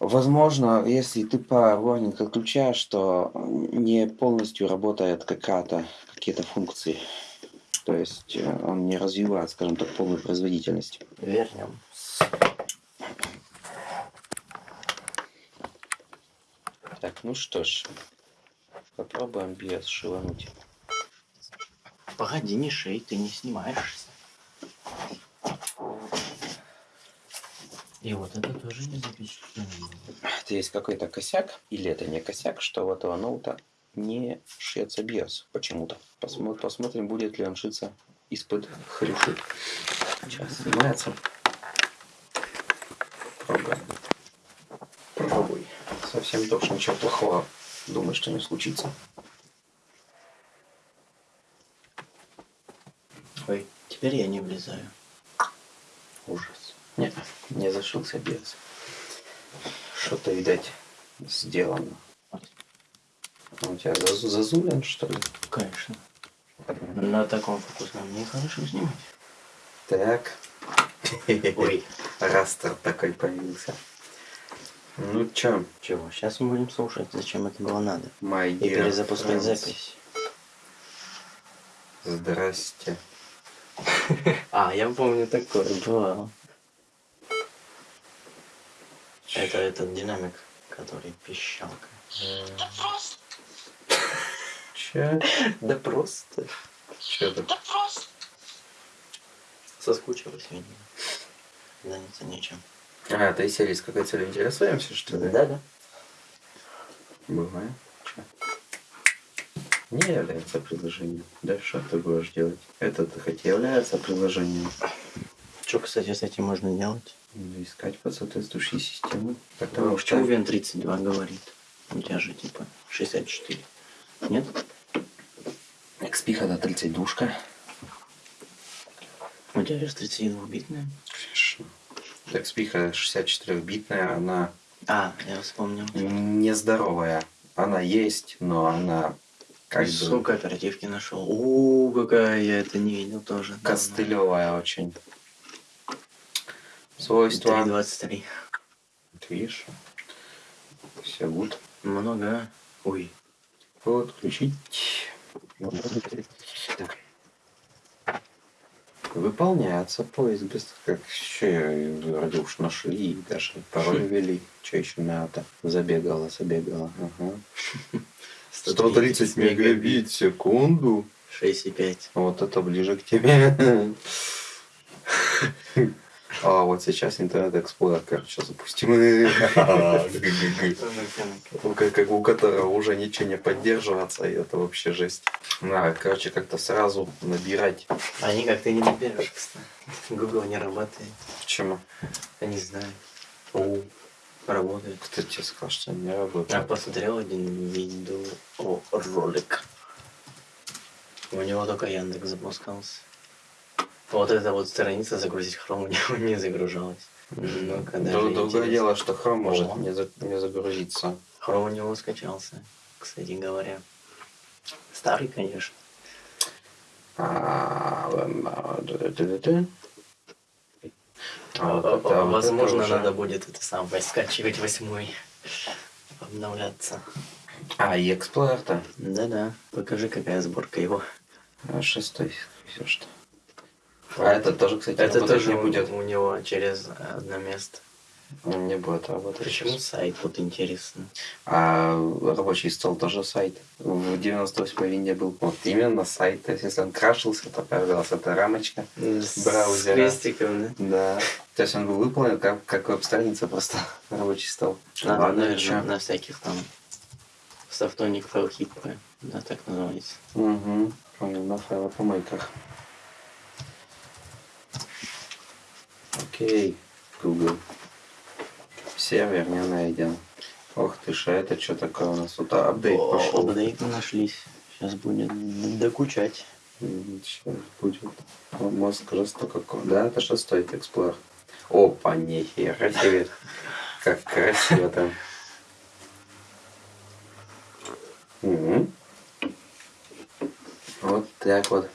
Возможно, если ты Power Warning отключаешь, то не полностью работает какая-то, какие-то функции. То есть э, он не развивает, скажем так, полную производительность. Вернем. Так, ну что ж, попробуем BIOS шивануть. Погоди, не шей, ты не снимаешься. И вот это тоже не запечатлено. Это есть какой-то косяк, или это не косяк, что у этого ноута не шьется BIOS почему-то. Посмо- посмотрим, будет ли он шиться из-под хрюши. Сейчас снимается. Пробуем. Пробуй. Совсем точно ничего плохого. Думаю, что не случится. Ой, теперь я не влезаю. Ужас. Нет, не зашился BIOS. Что-то, видать, сделано. Он у тебя зазу- зазулен, что ли? Конечно. На таком фокусном нехорошо снимать. Так. Ой, Растер такой появился. Ну чё, чего? Сейчас мы будем слушать, зачем это было надо. my И перезапускать friends. запись. Здрасте. А, я помню такое, бывало. Это этот динамик, который пищалка. Да просто, Чё? Да просто. Чё тут? да просто. Соскучилась, видимо. Заняться нечем. А, ты серии с какой целью интересуемся, что ли? Да-да. Бывает. Чё? Не является предложением. Да что ты будешь делать? Это хоть является предложением. Что, кстати, с этим можно делать? Ну, Искать под соответствующей системой. Потому что Увен 32 говорит. У тебя же типа 64. Нет? XP когда 30 душка. У тебя же 32-битная. Конечно. XP 64-битная, она А, я вспомнил. нездоровая. Она есть, но она как бы Сколько оперативки нашел. О, какая я это не видел тоже. костылевая очень. Свойства. 3.23. Вот Видишь? Все гуд. Много. Ой. Подключить. Так. Выполняется поиск без как еще вроде уж нашли даже пароль ввели. Что еще надо? Забегала, забегала. Ага. 130 мегабит в секунду. 6,5. Вот это ближе к тебе. А вот сейчас интернет эксплорер, короче, запустим. Ну, Как, у которого уже ничего не поддерживаться, и это вообще жесть. Надо, короче, как-то сразу набирать. Они как-то не наберешь, кстати. Google не работает. Почему? Я не знаю. О, работает. Кто тебе сказал, что не Я работает? посмотрел один видео ролик. У него только Яндекс запускался. Вот эта вот страница загрузить хром не загружалась. Ну, когда Друг- Другое дело, что хром может О. не, за- не загрузиться. Хром у него скачался. кстати говоря. Старый, конечно. Возможно, надо будет это самое скачивать восьмой. Обновляться. А, и Explorer-то. Да-да. Покажи, какая сборка его. А, шестой, все что. А это тоже, кстати, Это тоже не будет. у него через одно место. Он не будет работать. Почему сайт? Вот интересно. А рабочий стол тоже сайт. В 98 винде был вот именно сайт. То есть, если он крашился, то появилась эта рамочка. С Браузера. крестиком, да? Да. То есть он был выполнен как, как веб-страница, просто рабочий стол. А, Ладно, наверное, чё. на всяких там софтоник файлхип, да, так называется. Угу. Понял, на файлопомойках. Окей, Google. Сервер не найден. Ох ты ж, а это что такое у нас? Тут апдейт О, пошел. апдейты нашлись. Сейчас будет докучать. Сейчас будет. Мозг жестоко. ко- Да, это шестой эксплор. Опа, нихера себе. Как красиво там. Мгм. Вот так вот,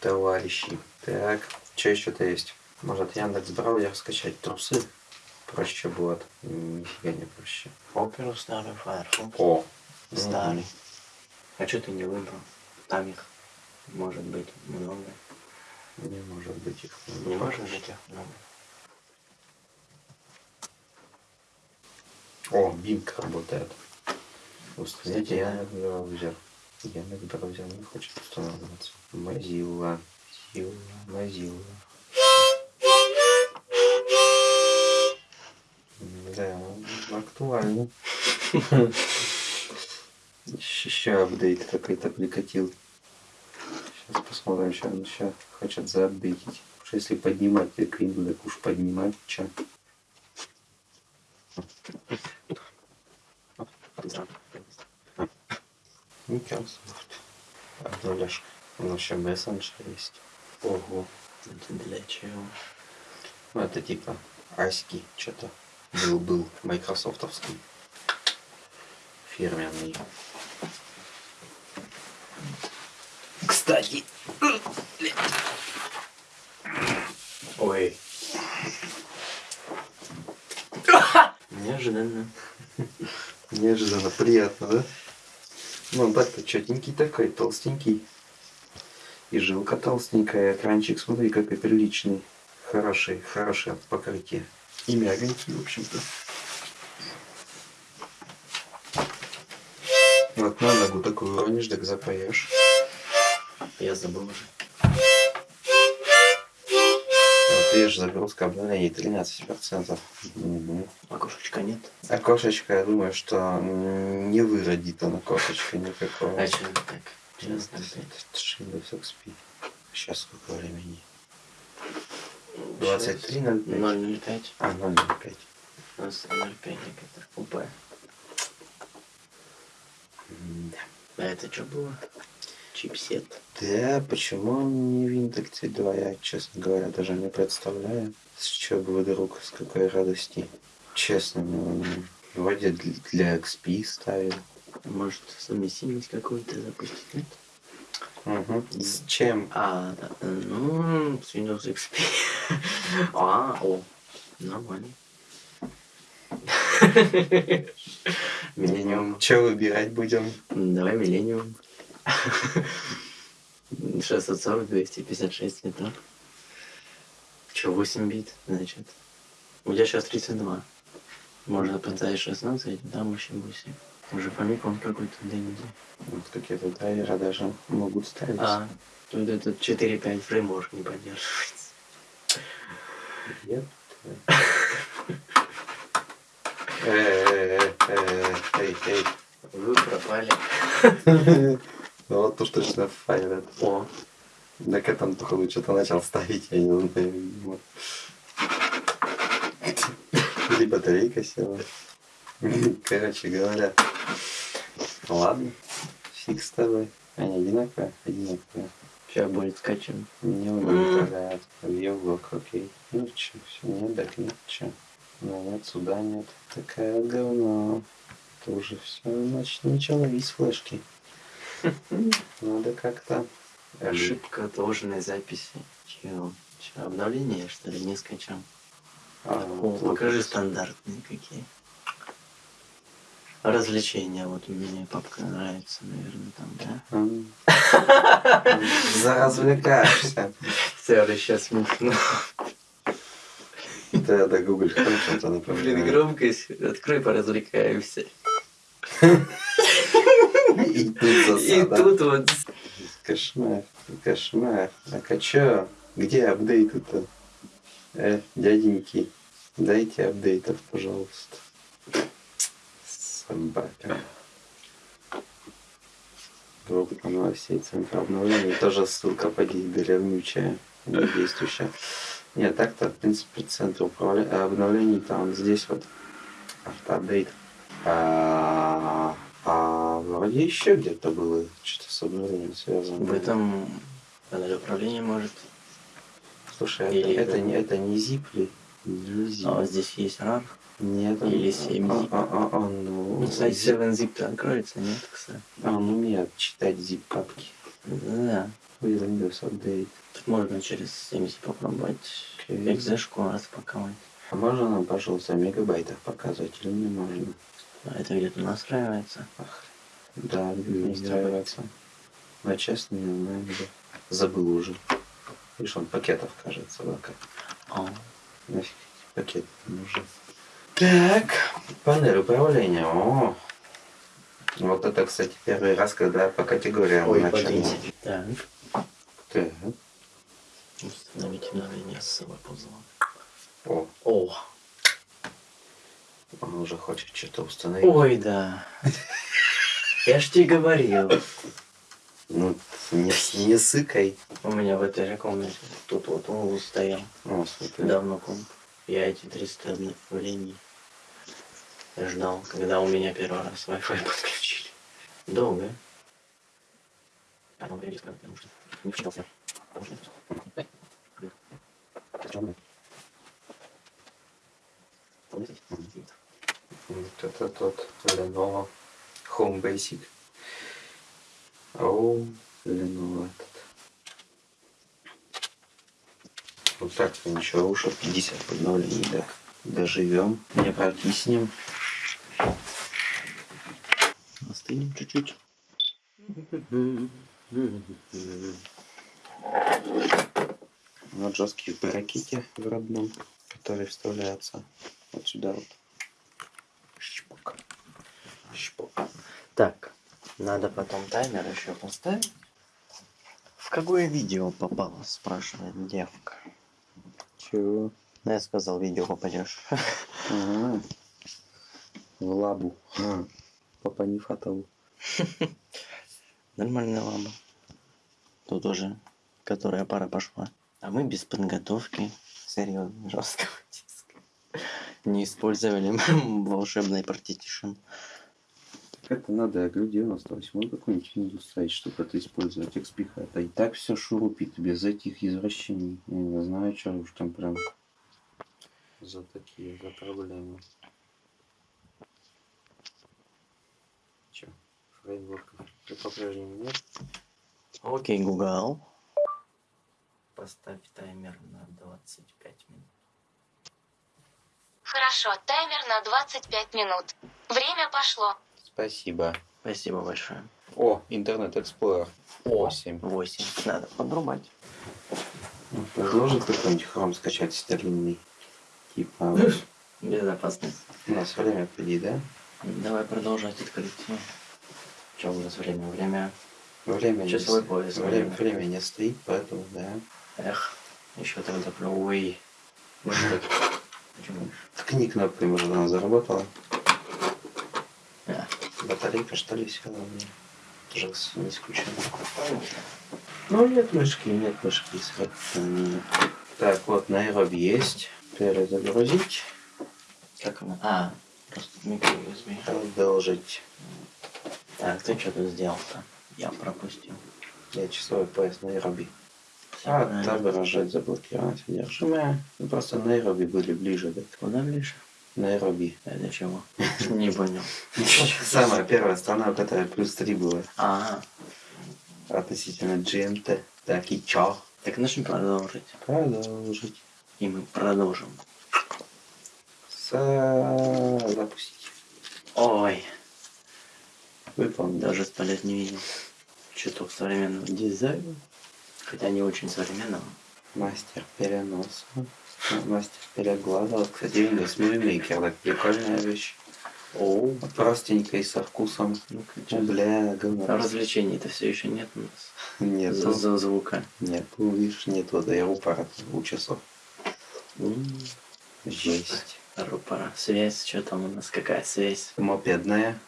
товарищи. Так, что еще-то есть? Может Яндекс браузер скачать трусы? Проще будет. Нифига не проще. Оперу старый Firefox. О! Старый. А что ты не выбрал? Там их может быть много. Не может быть их. много. Не может быть их много. О, Бинг работает. Установите. Яндекс браузер. Яндекс браузер не хочет устанавливаться. Mozilla. Mozilla. Mozilla. Да, актуально. Еще апдейт какой-то прикатил. Сейчас посмотрим, что он еще хочет заапдейтить. Потому что если поднимать Windows, так уж поднимать, че. Microsoft. Обновляшка. Ну, еще мессенджер есть. Ого. Это для чего? Ну, это типа аськи, что-то был, был майкрософтовский. Фирменный. Кстати, Ой. Неожиданно. неожиданно приятно, да? Ну, так-то четенький такой, толстенький. И жилка толстенькая, экранчик, смотри, какой приличный. Хороший, хорошее покрытие. И мягонький, в общем-то. Вот на ногу такую уронишь, так запоешь. Я забыл уже. Вот видишь, загрузка обновлений 13%. Мгм. Окошечка нет. Окошечко, я думаю, что не выродит он окошечко никакого. А что так? Windows XP. Сейчас сколько времени? 23.05. 005. А, 0.05. У нас 0,5 некоторых УП. М-да. А это что было? Чипсет. Да, почему он не Windows 2? Я, честно говоря, даже не представляю. С чего бы вдруг, с какой радости. Честно, ну, вроде для- для XP ставил. Может, совместимость какую-то запустить? Нет? Угу. С чем? А, да, ну, с Windows XP. А, о, нормально. Миллениум. Что выбирать будем? Давай Миллениум. 640, 256 цветов. Че, 8 бит, значит. У тебя сейчас 32. Можно поставить 16, там вообще 8. Уже фамикон какой-то ДНД. Вот какие-то драйверы даже могут ставить. А, тут этот 4.5 фреймворк не поддерживается. Нет. Эй, эй. Вы пропали. Ну вот уж точно файл О, Так это он, походу, что-то начал ставить, я не знаю. Или батарейка села. Короче говоря. Ладно. Фиг с тобой. Они одинаковые? Одинаковые. сейчас будет скачан. Не умею управлять. Вьюблок, окей. Ну че, все, нет, так нет, че. Ну нет, сюда нет. Такая говно. Это уже все, значит, начало из флешки. Надо как-то... Ошибка отложенной записи. Чего? Чё, обновление, что ли, не скачал? А, О, вот покажи стандартные какие. Развлечения, вот мне папка нравится, наверное, там, да? Заразвлекаешься. Все, сейчас смешно. Да, Google Chrome чем-то Блин, напоминает. громкость. Открой, поразвлекаемся. И тут И засада. тут вот Кошмар, кошмар. Так а чё? Где апдейты-то? Э, дяденьки, дайте апдейтов, пожалуйста. Собака. Группа новостей Центра обновлений. Тоже ссылка поди деревнючая, не действующая. Нет, так-то, в принципе, центр управля- обновлений там здесь вот автоапдейт. А, а вроде еще где-то было что-то с обновлением связано. в этом панель управления может. Слушай, это, Или это, это- не, это не zip ли? Не zip. А здесь есть RAR. Нет, он, или 7 а, zip. а, а, а, ну, Ну, сайт zip- 7zip откроется, нет, кстати? а, он умеет читать zip-папки. Да. Windows Update. Тут можно через 7zip попробовать Окей. экзешку распаковать. А можно нам, пожалуйста, в мегабайтах показывать или не можно? А это где-то настраивается. Ах, да, Не настраиваться. Но честно, не знаю, где. Забыл уже. Видишь, он пакетов, кажется, да, как. О, Нафиг пакеты нужны. Так, панель управления. О, вот это, кстати, первый раз, когда по категориям Ой, начали. Так. Так, Установить обновление с собой пузла. О, О, он уже хочет что-то установить. ой, да. Я ж тебе говорил. Ну, не, не сыкай. У меня в этой же комнате тут вот он стоял. О, смотри. Давно комп. Я эти 300 обновлений ждал, когда у меня первый раз Wi-Fi подключили. Долго. А ну, привет, потому что не вчитался. Потому что- Вот это тот Lenovo Home Basic. О, Lenovo этот. Вот так ничего, уж 50 обновлений, так. Доживем, не прокиснем. Остынем чуть-чуть. Вот жесткие паракеты в родном, которые вставляются вот сюда вот. Шпок. Шпок. Так, надо потом таймер еще поставить. В какое видео попало, спрашивает девка. Чего? Ну, я сказал, видео попадешь. Ага. Лабу. А, По Панифатову. Нормальная лаба. Тут уже которая пара пошла. А мы без подготовки серьезно жесткого диска. Не использовали волшебный партитишн. Как это надо, говорю, 98 какой-нибудь Windows ставить, чтобы это использовать XP. Это и так все шурупит без этих извращений. Я не знаю, что уж там прям за такие за проблемы. Че, фреймворков по-прежнему нет? Окей, Google. Поставь таймер на 25 минут. Хорошо, таймер на 25 минут. Время пошло. Спасибо. Спасибо большое. О, Интернет Explorer 8. 8. Надо подрубать. Предложит какой-нибудь хром скачать старинный. Типа, Безопасность. у нас время впереди, да? Давай продолжать открытие. Что у нас время? Время. Время не Часовой с- пояс, Время, время. время не стоит, поэтому, да. Эх, еще тогда про Ой. Так- Почему? Ткни кнопкой, может, она заработала. А, Батарейка, что ли, села у меня. Тоже не исключено. Ну, нет мышки, нет мышки. Так, вот, Найроби есть. Перезагрузить. Как она? А, просто микро USB. Продолжить. Так, ты что тут сделал-то? Я пропустил. Я часовой пояс Найроби. А, правильно. отображать заблокировать содержимое. Ну, Просто Найроби были ближе, да. Куда ближе? Найроби. Это чего? Не понял. Самая первая страна, у которой плюс 3 было А, относительно GMT. Так, и чё? так нужно продолжить. Продолжить. И мы продолжим. Са- Запустить. Ой, Выполнить. даже сто лет не видел. Чуток современного дизайна. Хотя не очень современного. Мастер переноса. Мастер переглада. Вот, кстати, Windows Movie Maker. Так, прикольная вещь. О, Простенькая и со вкусом. ну Ну, бля, говно. А развлечений-то все еще нет у нас. Нет, За, за звука. нет, ну, видишь, нет вот я упора у часов. Жесть. Рупора. Связь, что там у нас? Какая связь? Мопедная?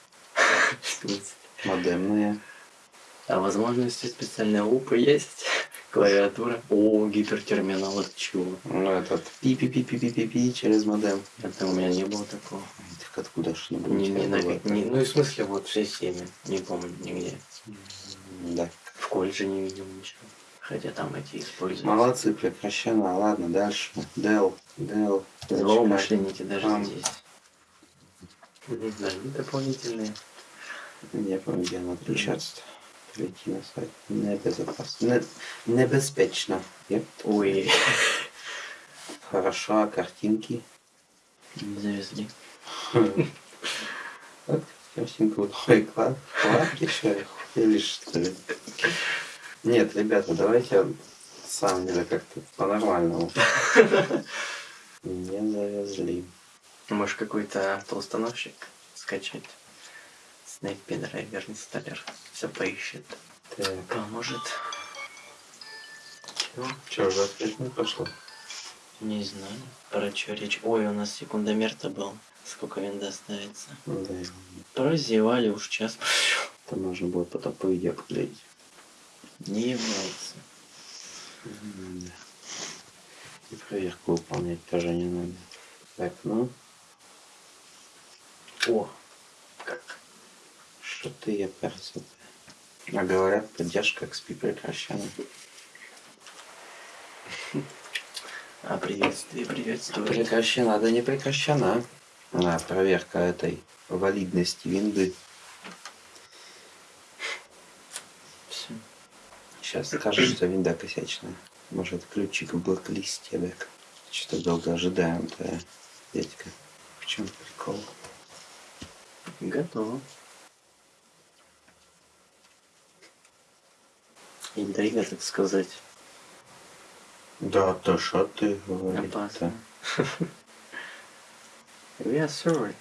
Модемная. А возможности специальные лупы есть? Клавиатура. О, гипертерминал, это чего? Ну, этот пи-пи-пи-пи-пи-пи через модем. Это у меня не было такого. Так откуда ж не Не, не, было? не- ну и в смысле вот в системе. Не помню нигде. Да. В колледже не видел ничего. Хотя там эти используют. Молодцы, прекращено. Ладно, дальше. Дел, Дел. Злоумышленники даже здесь. Дополнительные. Не помню, где она отключаться. Перейти на сайт. Небезопасно. Не- Небезпечно. Еп. Ой, Хорошо, а картинки? не завезли. Картинка. Ой, клад. Кладки что ли? Или что ли? Нет, ребята, давайте самом деле как-то по-нормальному. Не завезли. Может какой-то автоустановщик скачать? Snake Драйвер инсталлер. Все поищет. Так, Поможет. Чего? что, уже опять не пошло? Не знаю. Про что речь? Ой, у нас секундомер-то был. Сколько винда ставится? Да, Прозевали, уж час прошел. это можно было потом по видео поглядеть. Не является. Да. И проверку выполнять тоже не надо. Так, ну, О? Что ты я перся А говорят, поддержка XP прекращена. А приветствие, приветствую. Прекращена, да не прекращена. А, проверка этой валидности винды. Всё. Сейчас скажешь, что винда косячная. Может, ключик в блоклисте, так. Что-то долго ожидаем, то дядька. В чем прикол? Готово. Интрига, так сказать. Да, то что ты говоришь? Опасно. We are sorry.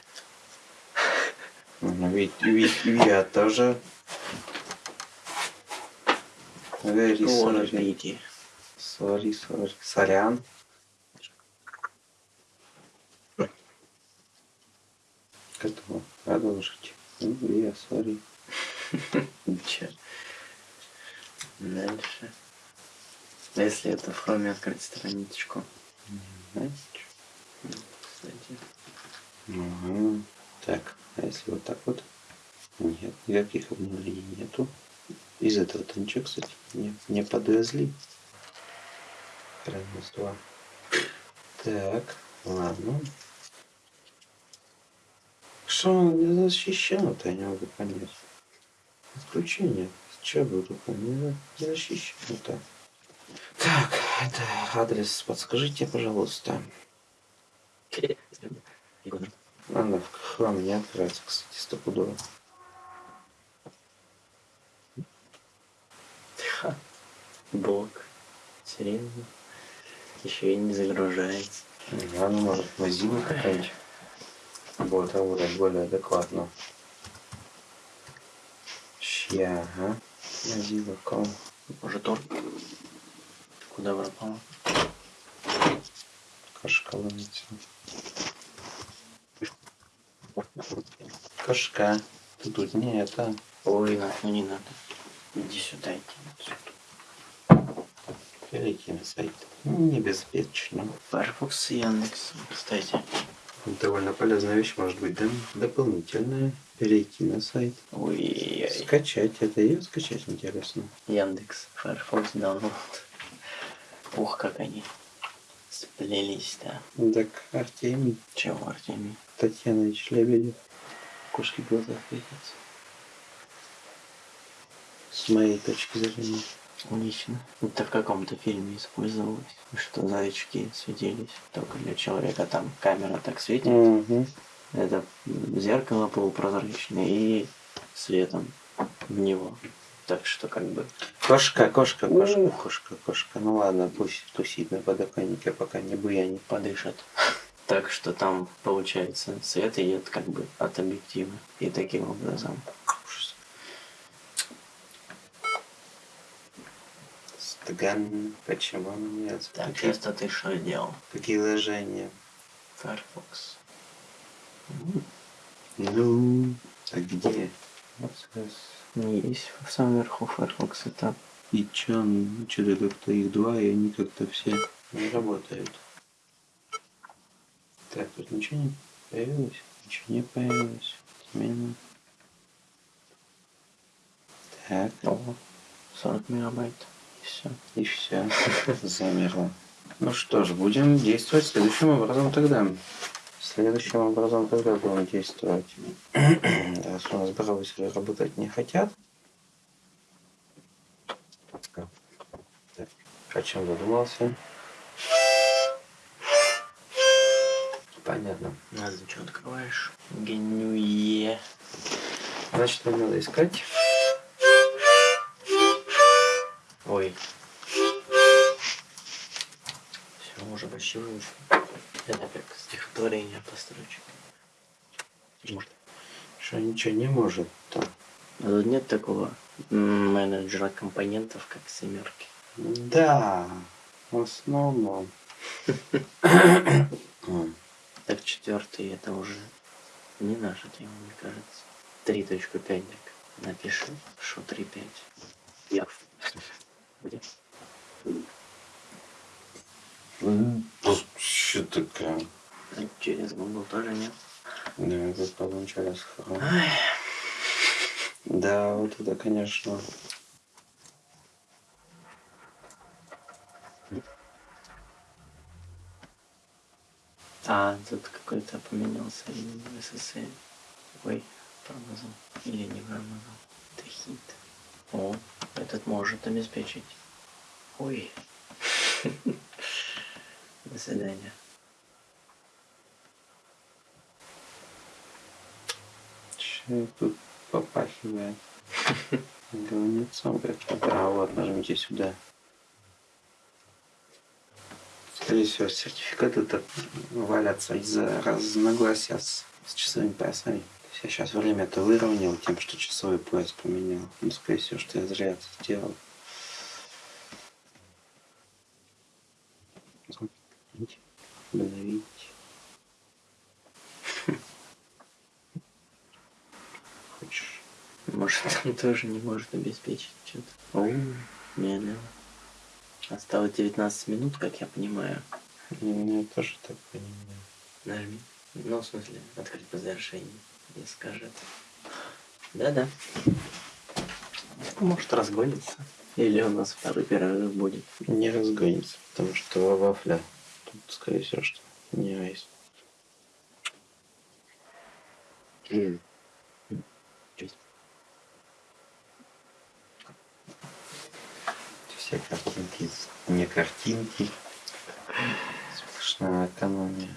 Ну, ведь, ведь я тоже. Very sorry. Sorry, sorry. Сорян. Готово. Продолжить. Ну, я sorry. Чё? Дальше. А если это в хроме открыть страничку? Знаете? Кстати. Ага. Так, а если вот так вот? Нет, никаких обновлений нету. Из этого-то ничего, кстати, не, не подвезли. Два. Так, ладно. Что он не защищено-то, я не могу понять. Отключение. Че буду понять? Не защищено-то. Так, это адрес подскажите, пожалуйста. Она в храме не открывается, кстати, стопудово. Ха. Блок. Серьезно? Еще и не загружается. Ну, может, Mozilla какая-нибудь будет работать более адекватно. Ща, ага. Ком. Может он? Куда пропал? Кошка ловится. Кошка. Ты тут не это. Ой, нахуй не надо. Иди сюда, иди сюда. Перейти на сайт. Небеспечно. Firefox и Яндекс, кстати. Довольно полезная вещь может быть, да? Дополнительная. Перейти на сайт. Ой, Скачать. Это ее скачать интересно. Яндекс, Firefox, download. Ух, как они Сплелись, да. Так, Артемий Чего, Артемий? Татьянович Лебедев. Кошки в глазах светятся. С моей точки зрения. Лично. Это в каком-то фильме использовалось, что зайчики светились. Только для человека там камера так светит. Угу. Это зеркало полупрозрачное и светом в него. Так что как бы Кошка, кошка, кошка, кошка, кошка. Ну ладно, пусть тусит на подоконнике, пока не буянит. подышат. Так что там получается свет идет как бы от объектива. И таким образом. Стаган, почему нет? Так, Какие, часто ты что делал? какие ложения? Firefox. Ну, а где? Не есть в самом верху Firefox это И чё, ну, что-то как-то их два, и они как-то все не работают. Так, тут ничего не появилось? Ничего не появилось. Отмена. Так, Ого, 40 мегабайт. Все. и все. Замерло. Ну что ж, будем действовать следующим образом тогда. Следующим образом тогда будем действовать. Раз у нас браузеры работать не хотят. Так, о чем задумался? Понятно. А ты что открываешь? Генюе. Значит, нам надо искать. Ой. Все, уже почти вышло. Это как стихотворение по строчке. Может. Что ничего не может. то. А тут нет такого менеджера компонентов, как семерки. Да, в основном. Так четвертый это уже не наша тема, мне кажется. 3.5 так. Напиши, что 3.5. Я. Где? Что такое? А Через Google тоже нет. Да, хром. Ай, Да, вот это, конечно. А, тут какой-то поменялся SSL. Ой, промазал. Или не промазал. Это хит. О, этот может обеспечить. Ой. До свидания. Че тут попахивает? Говнецом как-то. А вот, нажмите сюда. Скорее всего, сертификаты так валятся из-за разногласия с, с часовыми поясами. Сейчас время-то выровнял тем, что часовой пояс поменял. Ну, скорее всего, что я зря это сделал. Обновить. Хочешь? Может, он тоже не может обеспечить что-то. О, медленно. Осталось 19 минут, как я понимаю. Я тоже так понимаю. Нажми. Ну, в смысле, открыть по завершении. И скажет. Да-да. Может, разгонится. Или у нас второй перерыв будет. Не разгонится, потому что вафля тут, скорее всего, что не айс. Все картинки, не картинки. Сплошная экономия.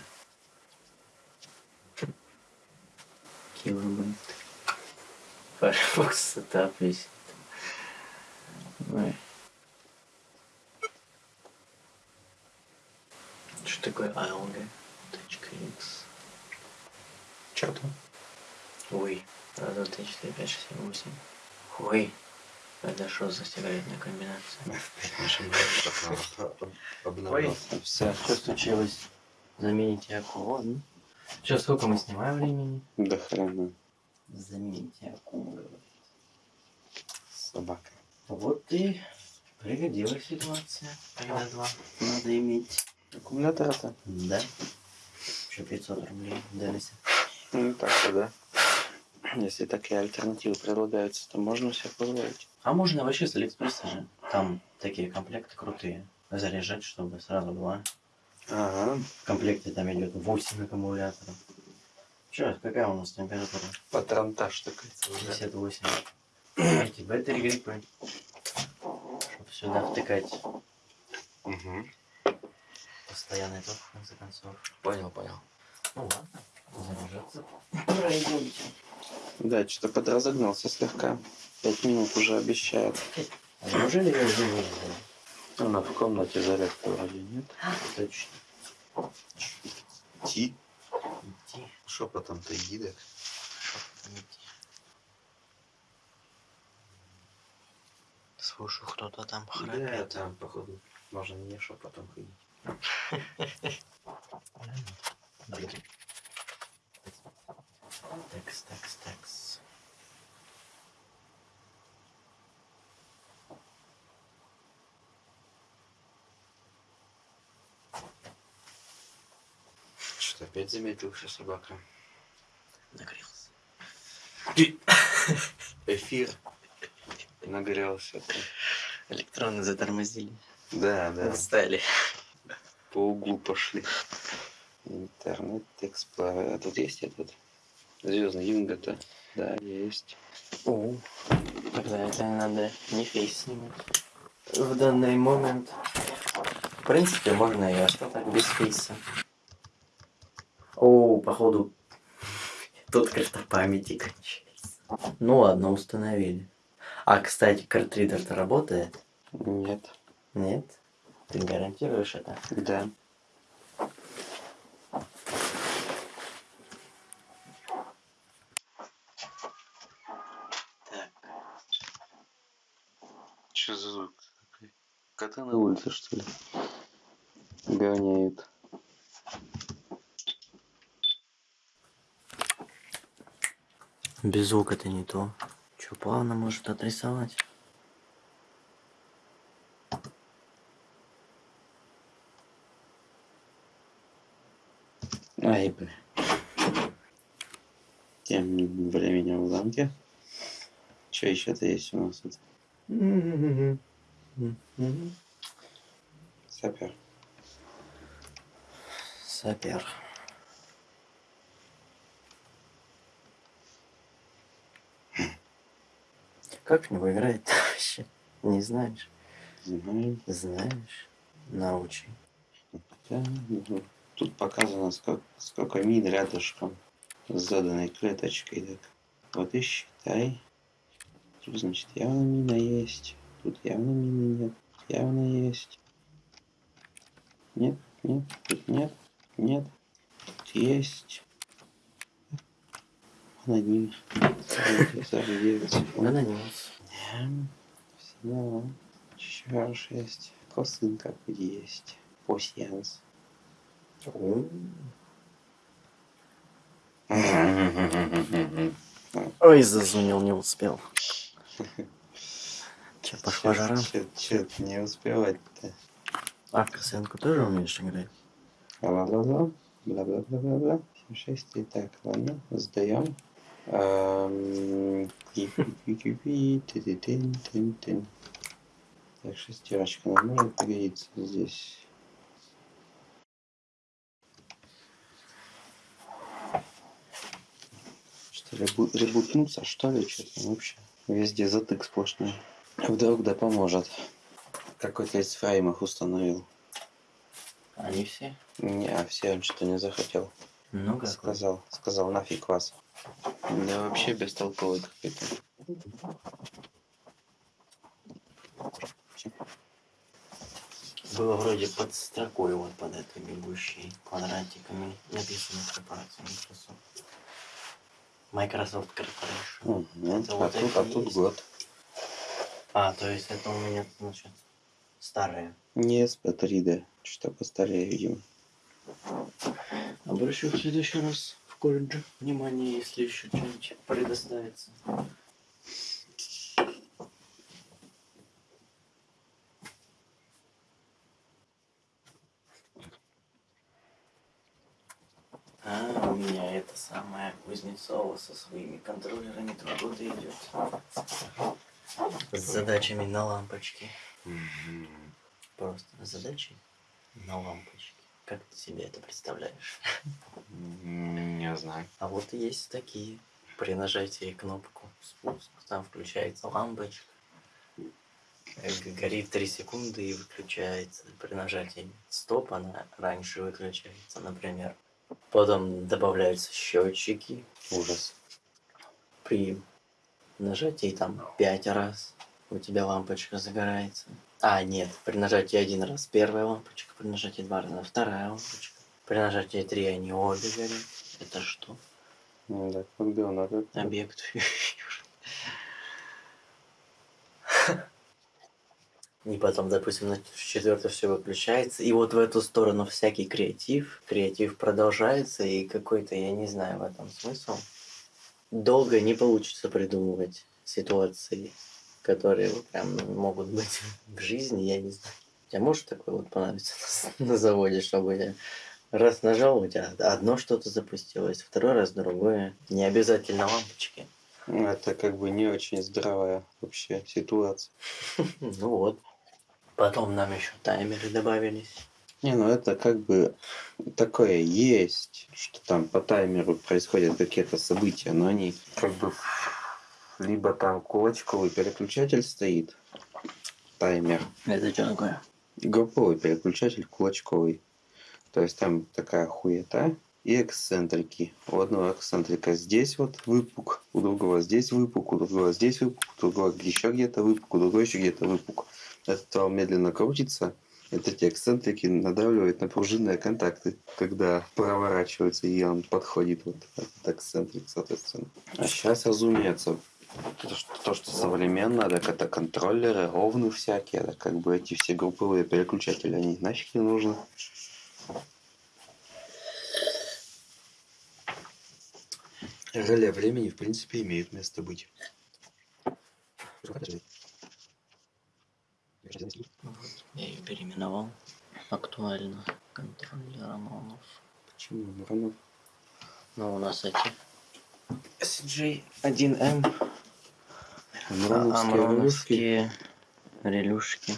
Килобайт. Firefox сетап висит. Ой. Что такое ALG.x? Чё там? Ой, раз, два, три, четыре, пять, шесть, семь, восемь. Ой, это что за сигаретная комбинация? Ой, Все. что случилось? Замените аккумулятор. Что, сколько мы снимаем времени? До хрена. Замените аккумулятор. Собака. Вот и пригодилась ситуация. Когда два надо иметь. Аккумулятор-то? Да. Еще 500 рублей дались. Ну так-то да. Если такие альтернативы предлагаются, то можно себе позволить. А можно вообще с Алиэкспресса же. Там такие комплекты крутые. Заряжать, чтобы сразу два. Ага. В комплекте там идет 8 аккумуляторов. Че, какая у нас температура? Патронтаж такой целый. 58. Эти батареи гриппы. Чтобы сюда втыкать Угу. постоянный ток, в конце концов. Понял, понял. Ну ладно, заряжаться. Пройдемте. Да, что-то подразогнался слегка. Пять минут уже обещает. А неужели я уже знаю? Она в комнате зарядка вроде нет. Точно. Ти. Идти. Шепотом-то иди, да. идти. Слушай, кто-то там Да, храпит. там, походу, можно не шепотом ходить. Текс, текс, текс. Что, опять замедлился собака? Нагрелся. Эфир. Нагрелся. Электроны затормозили. Да, да. Отстали. По углу пошли. Интернет Explorer. А тут есть этот? Звездный Юнга-то? Да, есть. О, тогда это надо не фейс снимать. В данный момент, в принципе, можно и остаток без фейса. Походу, тут карта памяти кончается. Ну ладно, установили. А, кстати, картридер-то работает? Нет. Нет? Ты гарантируешь это? Да. Так. Что за звук такой? Коты на улице, что ли? Гоняют. Без звука это не то. Че, плавно может отрисовать? Ай, бля. Тем временем в замке. Что еще-то есть у нас тут? Сапер. Сапер. Как в него играет вообще? Не знаешь? Знаю. Знаешь? Научи. Да, ну, Тут показано, сколько, сколько мин рядышком с заданной клеточкой. Так. Вот и считай. Тут, значит, явно мина есть. Тут явно мины нет. Явно есть. Нет, нет, тут нет, нет. Тут есть. Аноним. Заживется. Анонимус. Всего. Еще шесть. Косынка есть. Пассианс. Ой, зазунил, не успел. Че, пошла жара? Че ты не успевать-то? А, косынку тоже умеешь играть? Бла-бла-бла. Бла-бла-бла-бла-бла. Семь, шесть. И так, ладно, сдаем. Так, шестерочка нам может пригодиться здесь. Что, ребу- ребутнуться, что ли, что-то вообще? Везде затык сплошной. Вдруг да поможет. Какой-то из фрейм их установил. Они все? Не, а все он что-то не захотел. Ну как? Сказал, сказал, нафиг вас. Да вообще бестолковый какой-то. Было вроде под строкой вот под этой бегущей квадратиками написано корпорация Microsoft. Microsoft Corporation. Мгм. Это А вот тут, а тут есть? год. А, то есть это у меня, значит, старые. Не SP3D. Что постарее, видимо. Обращу в следующий раз колледже внимание, если еще что-нибудь предоставится. А, у меня это самое Кузнецова со своими контроллерами два года идет. С задачами на лампочки. Просто задачи на лампочки. Как ты себе это представляешь? Не знаю. А вот есть такие. При нажатии кнопку спуск, там включается лампочка. Э, Горит 3 секунды и выключается. При нажатии стоп она раньше выключается, например. Потом добавляются счетчики. Ужас. При нажатии там 5 раз у тебя лампочка загорается. А, нет, при нажатии один раз первая лампочка, при нажатии два раза вторая лампочка. При нажатии три они обе горят. Это что? Ну да, надо. Объект И потом, допустим, на четвертое все выключается. И вот в эту сторону всякий креатив. Креатив продолжается, и какой-то, я не знаю, в этом смысл. Долго не получится придумывать ситуации, которые прям могут быть в жизни, я не знаю. Тебе может такое вот понравиться на, заводе, чтобы я раз нажал, у тебя одно что-то запустилось, второй раз другое. Не обязательно лампочки. Это как бы не очень здравая вообще ситуация. Ну вот. Потом нам еще таймеры добавились. Не, ну это как бы такое есть, что там по таймеру происходят какие-то события, но они как бы либо там кулачковый переключатель стоит, таймер, Это что такое? групповой переключатель кулачковый. То есть там такая хуета и эксцентрики. У одного эксцентрика здесь вот выпук, у другого здесь выпук, у другого здесь выпук, у другого еще где-то выпук, у другого еще где-то выпук. Этот вал медленно крутится, вот эти эксцентрики надавливают на пружинные контакты, когда проворачивается и он подходит вот этот эксцентрик, соответственно. А сейчас, разумеется, то, что, то, что современно, так это контроллеры, ровны всякие, так как бы эти все групповые переключатели, они нафиг не нужны. Реле времени, в принципе, имеет место быть. Я ее переименовал. Актуально. Контроллер Романов. Почему? Миронов? Ну, у нас эти SJ1M. Релюшки. Амроновские релюшки.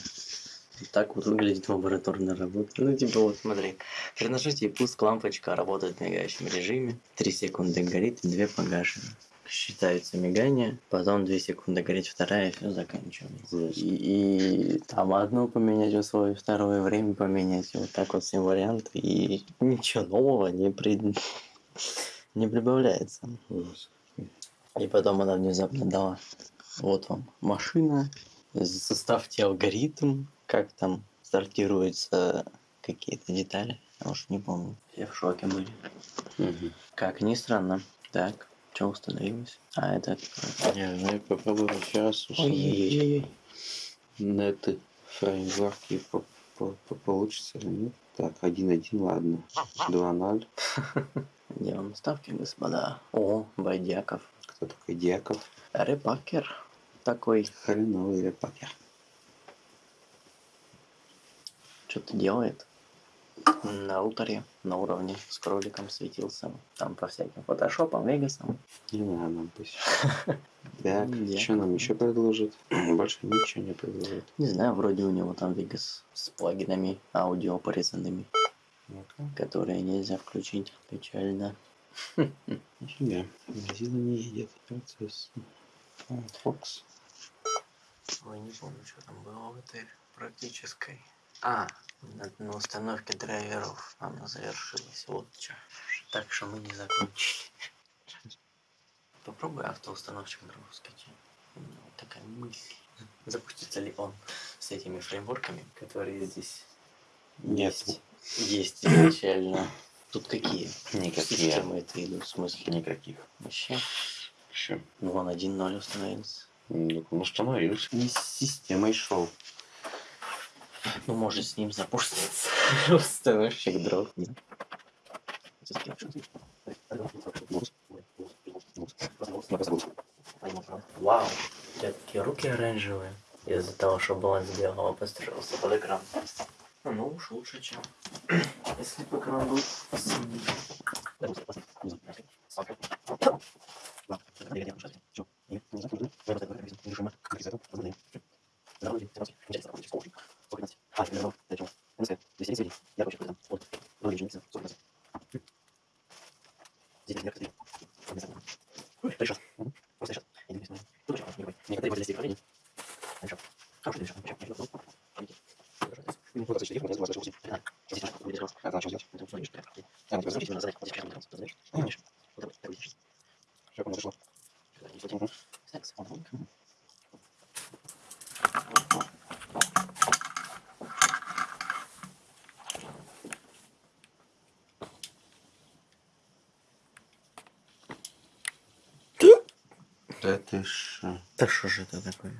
Вот так вот выглядит лабораторная работа. Ну, типа, вот смотри. При нажатии пуск лампочка работает в мигающем режиме. 3 секунды горит, 2 погашены. Считаются мигания, потом 2 секунды горит вторая, и все заканчивается. И, и там одно поменять условие, второе время поменять. Вот так вот все варианты. И ничего нового не, при... не прибавляется. И потом она внезапно дала. Вот вам машина. Составьте алгоритм, как там сортируются какие-то детали. Я уж не помню. Все в шоке были. Мгм. Как ни странно. Так, что установилось? А, это... Не знаю, попробуем еще раз установить Ой-ой-ой. неты, фреймворки, по- по- по- получится или нет. Так, 1.1, ладно. 2.0. Делаем ставки, господа. О, Байдяков. Кто такой Дьяков? Репакер такой. Хреновый репакер. Что-то делает. На уторе, на уровне с кроликом светился. Там по всяким фотошопам, вегасам. Не надо нам пусть. Так, что нам еще предложит? Больше ничего не предложит. Не знаю, вроде у него там вегас с плагинами аудио порезанными, которые нельзя включить. Печально. Нифига. Мозила не едет. Процесс. Фокс. Ой, не помню, что там было в этой практической. А, на, установке драйверов она завершилась. Вот что. Так что мы не закончили. Попробуй автоустановщик дров скачать. Вот такая мысль. Запустится ли он с этими фреймворками, которые здесь Нет. есть? Есть изначально. Тут какие? Никакие. Системы это идут, в смысле? Никаких. Вообще. Еще. Ну, вон 1.0 установился. Ну, установился. Не с системой шел. Ну, может, с ним запуститься. Установщик дров. Вау, у тебя такие руки оранжевые. Из-за того, что баланс белого построился под экран. Ну уж лучше, чем если бы экран был синий. Решет. Просто классно. Некоторые возле стихотворений. Решет. Хороший решет. Вообще, вообще, ну, помните. Ну, вот, кстати, телефон, я забыл, что Да. Здесь решет, будет решет. А, значит, Это вот смотришь, прям. А, ну, смотришь, надо задать. Вот сейчас мы задаешь. Ну, конечно. Вот так, так, видишь. Всё, по-моему, зашло. Сюда, не сюда. Секс, он, он. Да ты ж э, Да что же это такое?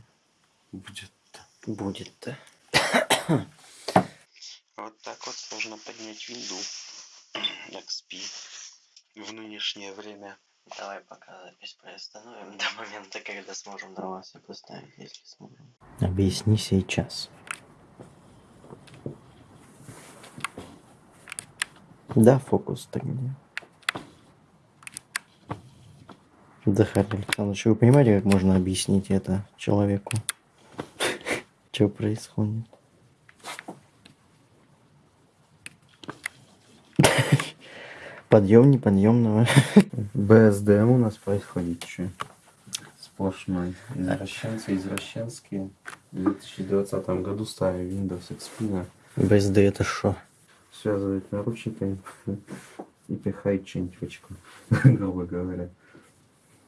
будет-то. Будет-то. Вот так вот можно поднять винду. XP в нынешнее время. Давай пока запись приостановим до момента, когда сможем до вас и поставить, если сможем. Объясни сейчас. Да, фокус так где? Захар Александрович, вы понимаете, как можно объяснить это человеку? Что происходит? Подъем неподъемного. БСДМ у нас происходит что? Сплошной. Извращенцы, извращенские. В 2020 году ставили Windows XP БСД это что? связывать наручниками и пихать что-нибудь в очко, грубо говоря.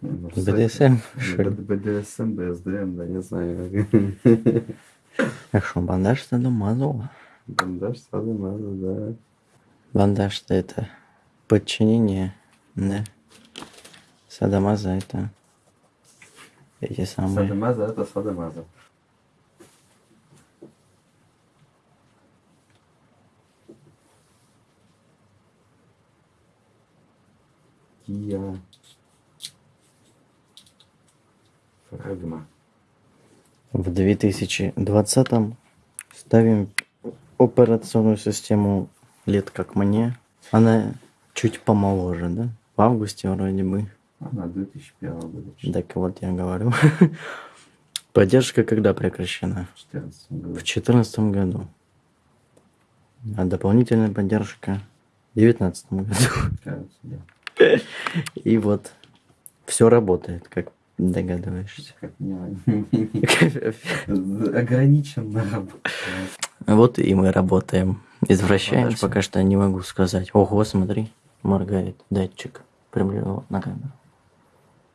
БДСМ? БДСМ, БСДМ, да, не знаю. А что, бандаж домазово? Бандаж садомазо, да. Бандаж это подчинение, да? Садомаза это эти самые. Садомаза это садомаза. Фрагма. В 2020 ставим операционную систему лет как мне. Она чуть помоложе, да? В августе вроде бы. Она 2001 года. Так вот я говорю. Поддержка когда прекращена? В 14 году. В 2014 году. А дополнительная поддержка в 2019 году. Кажется, да. И вот все работает, как догадываешься. Ограниченно. Вот и мы работаем. Извращаемся. Пока что не могу сказать. Ого, смотри, моргает датчик. Приближал на камеру.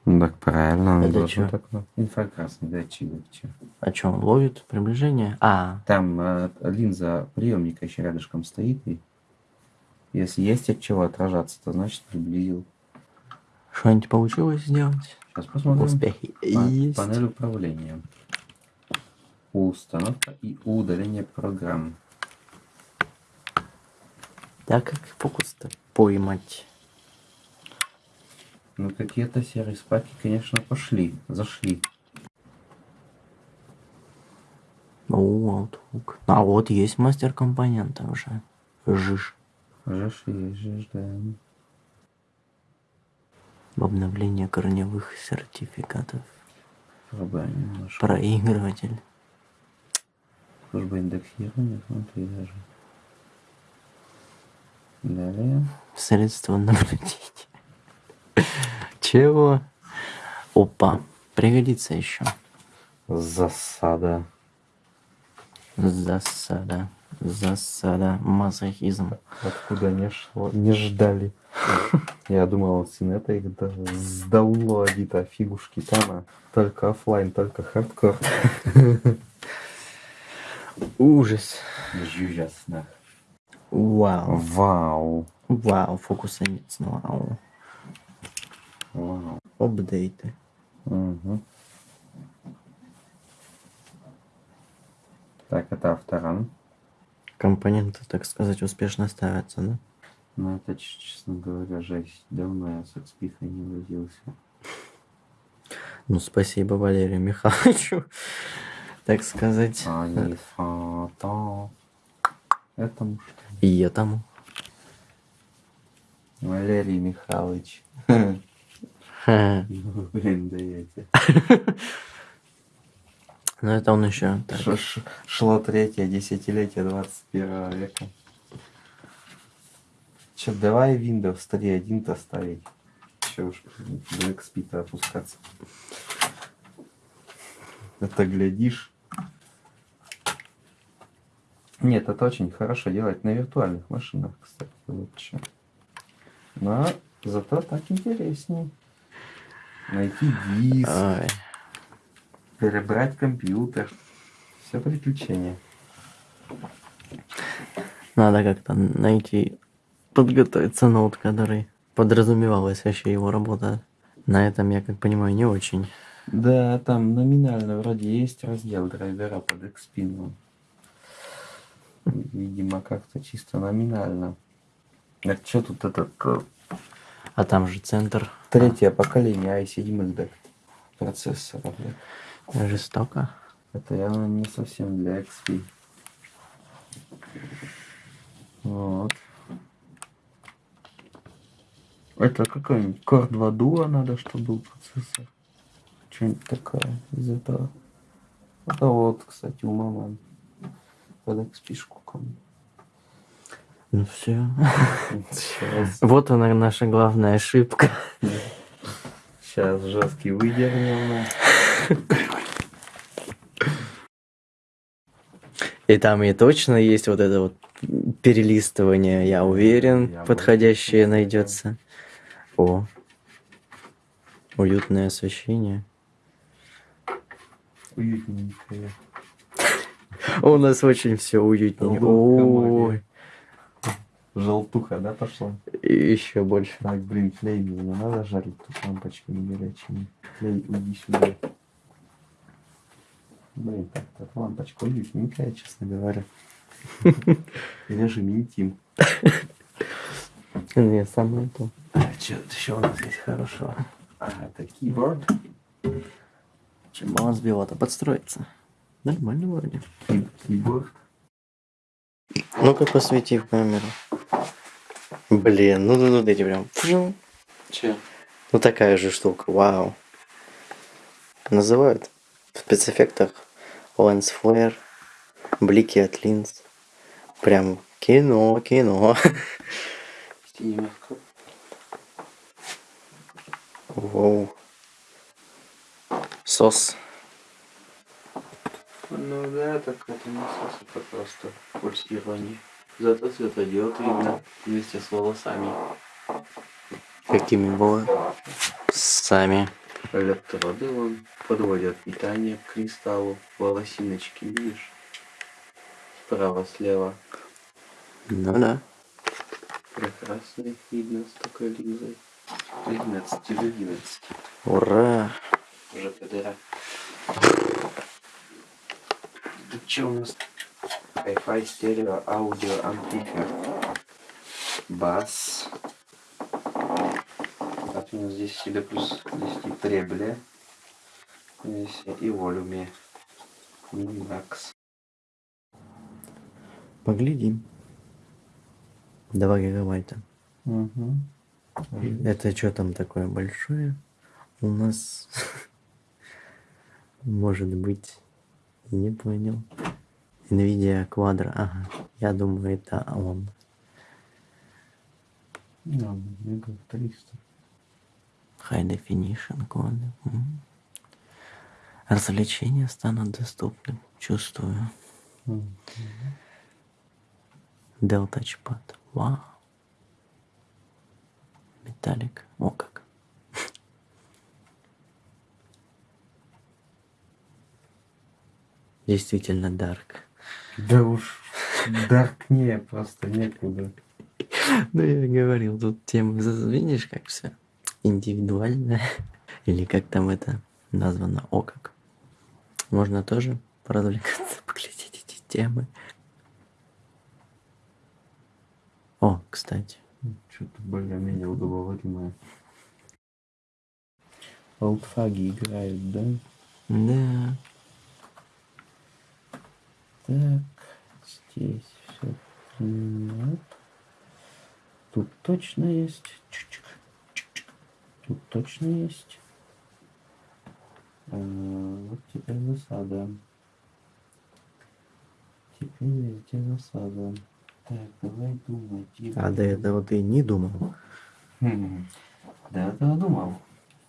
Ну так правильно. Это должно чё? так, ну, Инфракрасный датчик. да, чё. А что, он ловит приближение? А, Там э, линза приемника еще рядышком стоит. И если есть от чего отражаться, то значит приблизил. Что-нибудь получилось сделать? Сейчас посмотрим. Успехи есть. Панель управления. Установка и удаление программ. Да как фокус-то поймать? Ну какие-то серые спаки, конечно, пошли, зашли. О, вот. А вот есть мастер компонента уже. Жиж. Жишь и жишь, да. В обновление корневых сертификатов. Пробуем немножко. Проигрыватель. Служба индексирования, смотри даже. Далее. Средство наблюдения. Чего? Опа. Пригодится еще. Засада. Засада. Засада. Мазохизм. Откуда не шло, не ждали. Я думал, он с инета их да- сдаунлодит, а фигушки там, а только оффлайн, только хардкор. Ужас. Жужасно. Вау. Вау. Вау. Фокуса нет. Вау. Вау. Апдейты. Мгм. Так, это авторан. Компоненты, так сказать, успешно ставятся, да? Ну, это, честно говоря, жесть. Давно я с XP не возился. Ну, спасибо Валерию Михайловичу, так сказать. А фото. Этому что? И этому. Валерий Михайлович. Ха. Ну, Блин, даете. Ну, это он еще. так. Ш- ш- Шло третье десятилетие 21 века. Че, давай Windows 3.1-то ставить. Че уж до XP-то опускаться. Это глядишь. Нет, это очень хорошо делать на виртуальных машинах, кстати, лучше. Но зато так интереснее. Найти диск, Ой. Перебрать компьютер. Все приключения. Надо как-то найти, подготовиться ноут, который подразумевалась вообще его работа. На этом, я как понимаю, не очень. Да, там номинально вроде есть раздел драйвера под XP, но, видимо, как-то чисто номинально. А что тут этот э, А там же центр третье поколение i7 да, процессоров? да? Жестоко. Это явно не совсем для XP. Вот. Это какой-нибудь Core 2 Duo надо, чтобы был процессор. Что-нибудь такое из этого. Это вот, кстати, у мамы под XP-шку кому. Ну все. Сейчас, Вот она наша главная ошибка. сейчас жесткий выдернем. И там и точно есть вот это вот перелистывание, я уверен, Я подходящее больше найдется. О, уютное освещение. Уютненькое. У нас очень все Ой, Желтуха, да, пошла? еще больше. Так, блин, клей мне не надо жарить тут лампочками горячими. Клей, иди сюда. Блин, так, так, лампочка уютненькая, честно говоря. Режим интим. Не, самое то. А, что еще у нас есть хорошего? А, это keyboard. Чем баланс биота подстроится. Нормально вроде. Keyboard. Ну-ка посвети в камеру. Блин, ну ну ну эти прям. Че? Ну такая же штука, вау. Называют в спецэффектах Flare, блики от линз. Прям кино, кино. Воу. Сос. Ну да, так это не сос, это просто пульсирование. Зато светодиод видно вместе с волосами. Какими было? Сами. Электроды вон подводят питание к кристаллу. Волосиночки, видишь? Справа, слева. Ну да. Прекрасно их видно с такой линзой. 11 из 11. Ура. Уже ПДР. Тут что у нас? Hi-Fi стерео аудио амплифер. Бас. Здесь всегда плюс 10 требля. Здесь и волюме. Минимакс. Поглядим. 2 гигабайта. Угу. Это что там такое большое? У нас может быть не понял. Nvidia Quadro. Ага. Я думаю, это он. Ну, мега 300. High Definition. М. Развлечения станут доступны. Чувствую. Мгм. Dell Touchpad. Вау. Металлик. О как. Действительно дарк. Да уж, даркнее просто некуда. Ну, я говорил, тут тема, видишь, как все индивидуально. Или как там это названо, о как. Можно тоже поразвлекаться, поглядеть эти темы. О, кстати. Что-то более-менее удобоваримое. Олдфаги играют, да? Да. Так, здесь все нет. Тут точно есть. Чик-чик. Тут точно есть. А, вот теперь засада. Теперь везде засада. Так, давай думать. А до этого ты не думал. Хм. До этого думал.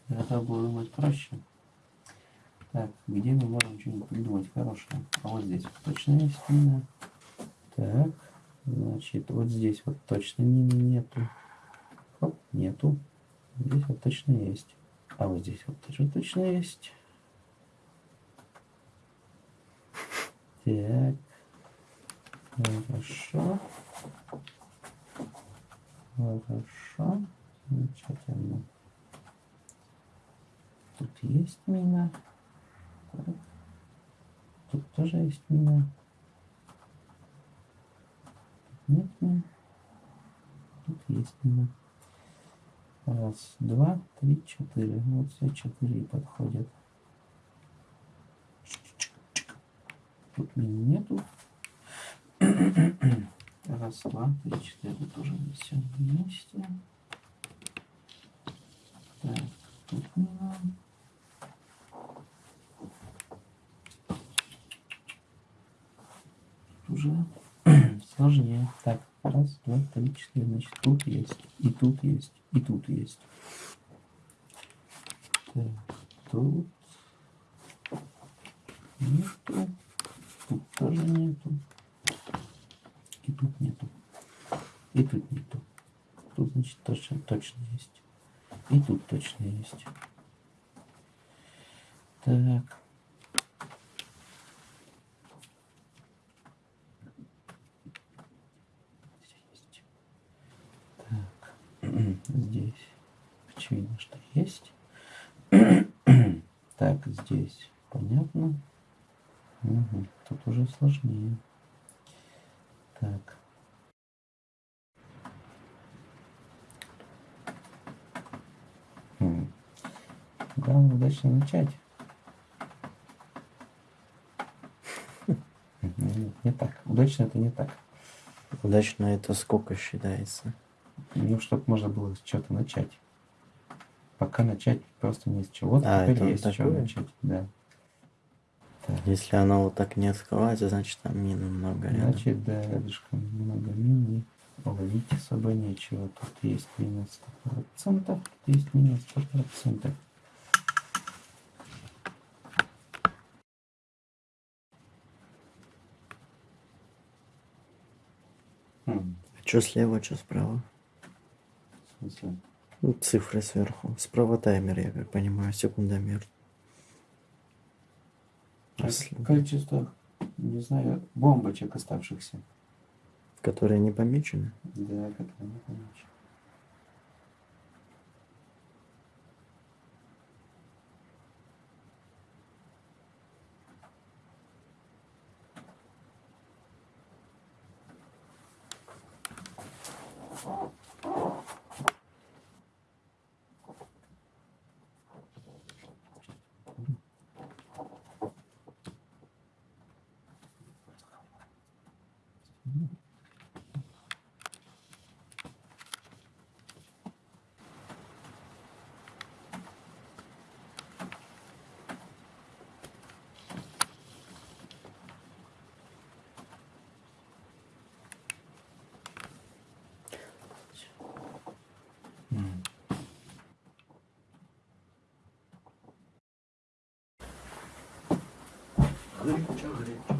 До этого было думать проще. Так, где мы можем что-нибудь придумать хорошее? А вот здесь вот точно есть мина. Так, значит, вот здесь вот точно мины нету. Хоп, нету. Здесь вот точно есть. А вот здесь вот тоже точно есть. Так. Хорошо. Хорошо. Замечательно. Тут есть мина. Так. Тут тоже есть мина. Нет мин. Тут есть мина. Раз, два, три, четыре. Вот все четыре подходят. Тут мин нету. Раз, два, три, четыре. Тоже все вместе. Так, тут мина. Тут уже сложнее. Так, раз, два, три, четыре. Значит, тут есть, и тут есть, и тут есть. Так, тут нету, тут тоже нету, и тут нету, и тут нету. Тут, значит, точно, точно есть. И тут точно есть. Так. Здесь. Так. Здесь. Очевидно, что есть. Так, здесь. Понятно. Мгм. Тут уже сложнее. Так. М. Главное удачно начать. Нет, не так. Удачно это не так. Удачно это сколько считается? Ну, чтобы можно было с чего-то начать. Пока начать просто не с чего. Вот А, теперь это есть с чего такое? начать. Да. Так, Если оно вот так не открывается, значит там мин много рядом. значит, да, рядышком много мин и ловить особо нечего. Тут есть минус 100%, тут есть минус 100%. Хм, Что слева, что справа? Смысле? Ну, цифры сверху. Справа таймер, я как понимаю, секундомер. А Количество, не знаю, бомбочек оставшихся. Которые не помечены? Да, я не помню. cominciare.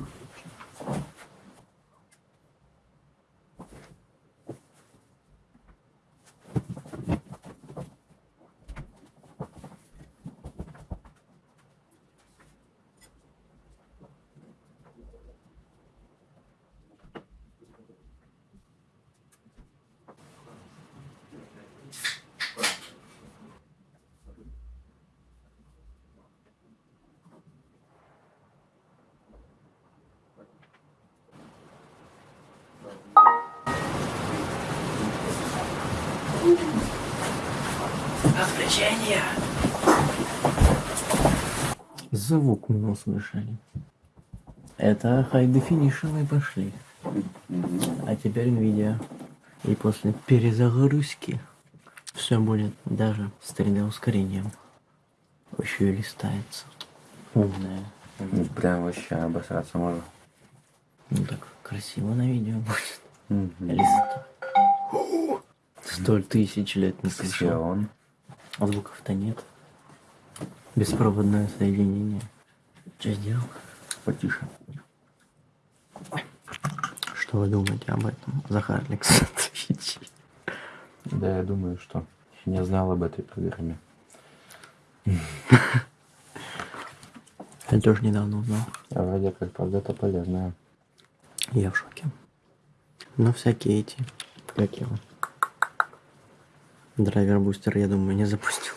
Звук мы услышали. Это High Definition мы пошли. А теперь видео. И после перезагрузки все будет даже с 3D ускорением. Еще и листается. Умная. Ну, Прям вообще обосраться можно. Ну так красиво на видео будет. Или сто? Сто тысяч лет не слышал. Ксион. А звуков-то нет. Беспроводное соединение. Что сделал? Потише. Что вы думаете об этом, Захар Александрович? Да, я думаю, что не знал об этой программе. Я тоже недавно узнал. А вроде как, правда, это полезная. Я в шоке. Но всякие эти, как его, Driver Booster, я думаю, не запустил.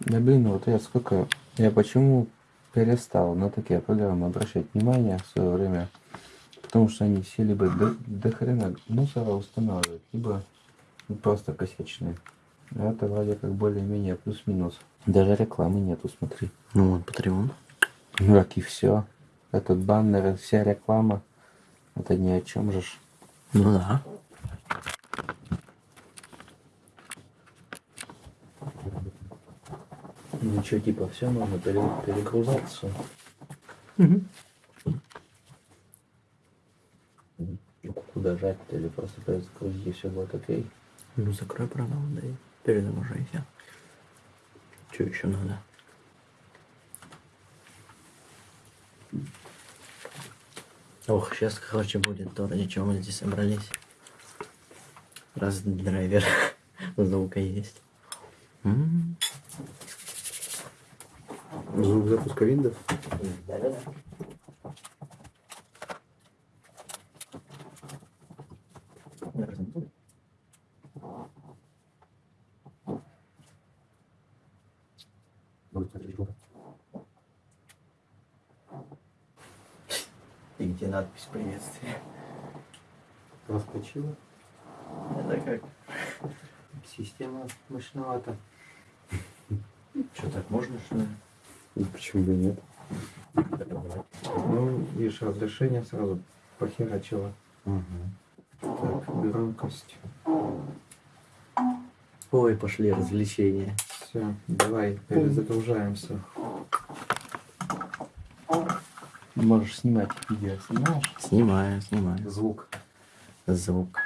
Да блин, вот я сколько... Я почему перестал на такие программы обращать внимание в свое время? Потому что они все либо до, до хрена мусора устанавливают, либо ну, просто косячные. А это вроде как более-менее плюс-минус. Даже рекламы нету, смотри. Ну вот, Patreon. Ну как и все. Этот баннер, вся реклама. Это ни о чем же. Ну да. Ничего, типа, все нужно перегрузаться. Куда жать-то или просто перезагрузить и все будет окей? Ну закрой программу, да и перезагружайся. Что еще надо? Ох, сейчас, короче, будет то, ради чего мы здесь собрались. Раз драйвер звука есть. М, Звук запуска Windows. Да-да-да. И где надпись приветствия? Проскочила. Это как? Система мощновата. Что, так можно, что ли? И почему бы нет? Ну, видишь, разрешение сразу похерачило. Так, громкость. Ой, пошли развлечения. Все, давай, перезагружаемся. Можешь снимать видео, снимаешь? Снимаю, снимаю. Звук. Звук.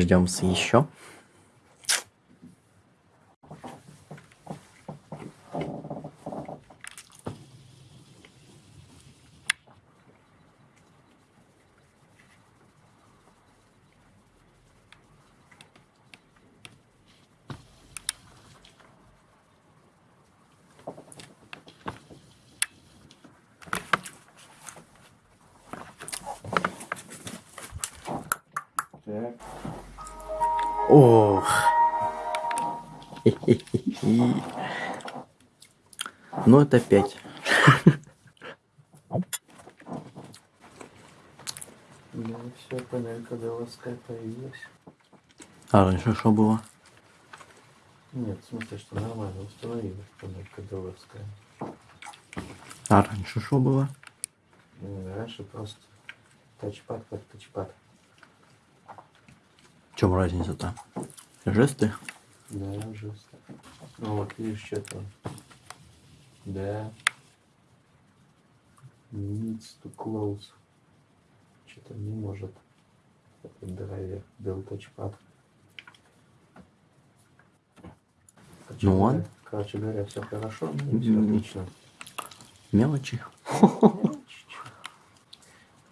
Ждем еще. Ну, это пять. Ну все, панелька ДЛСК появилась. А раньше что было? Нет, в смысле, что нормально установилась панелька ДЛСК. А раньше что было? Раньше просто тачпад как тачпад. В чем разница-то? Жесты? Да, жест. Ну вот видишь, что-то. Да. Needs to close. Что-то не может. Этот драйвер. Touchpad. Короче Ну он? Короче говоря, все хорошо, ну, все отлично. Мелочи.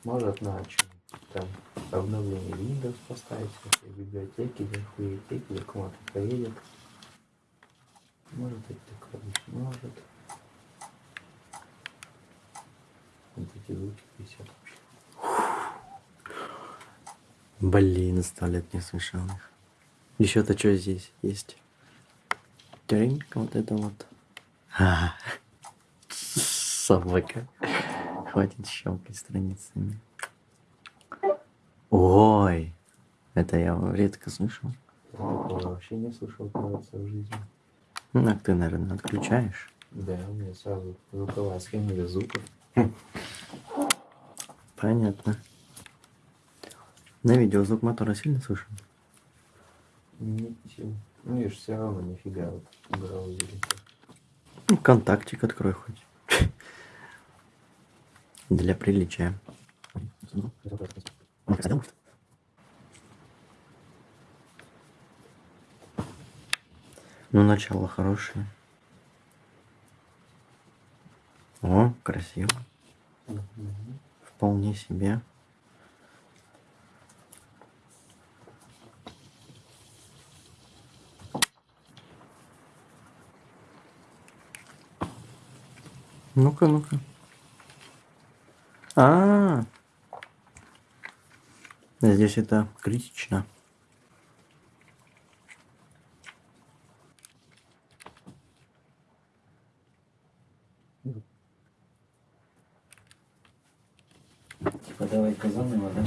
Может на там обновление Windows поставить, всякие библиотеки, библиотеки, или кому-то поедет. Может быть такое, может. Висят вообще. Блин, сто лет не слышал их. Еще-то что здесь есть? Тринг, вот это вот. А, собака. Хватит щелкать страницами. Ой, это я редко слышал. Я вообще не слышал, кажется, в жизни. Ну, так ты, наверное, отключаешь. Да, у меня сразу звуковая схема без звуков. Понятно. На видео звук мотора сильно слышен? Сильно. Ну, видишь, все равно нифига вот браузере. Ну, контактик открой хоть. Для приличия. Ну, начало хорошее. О, красиво. Вполне себе. Ну-ка, ну-ка. А, здесь это критично. Типа давай-ка заново, да?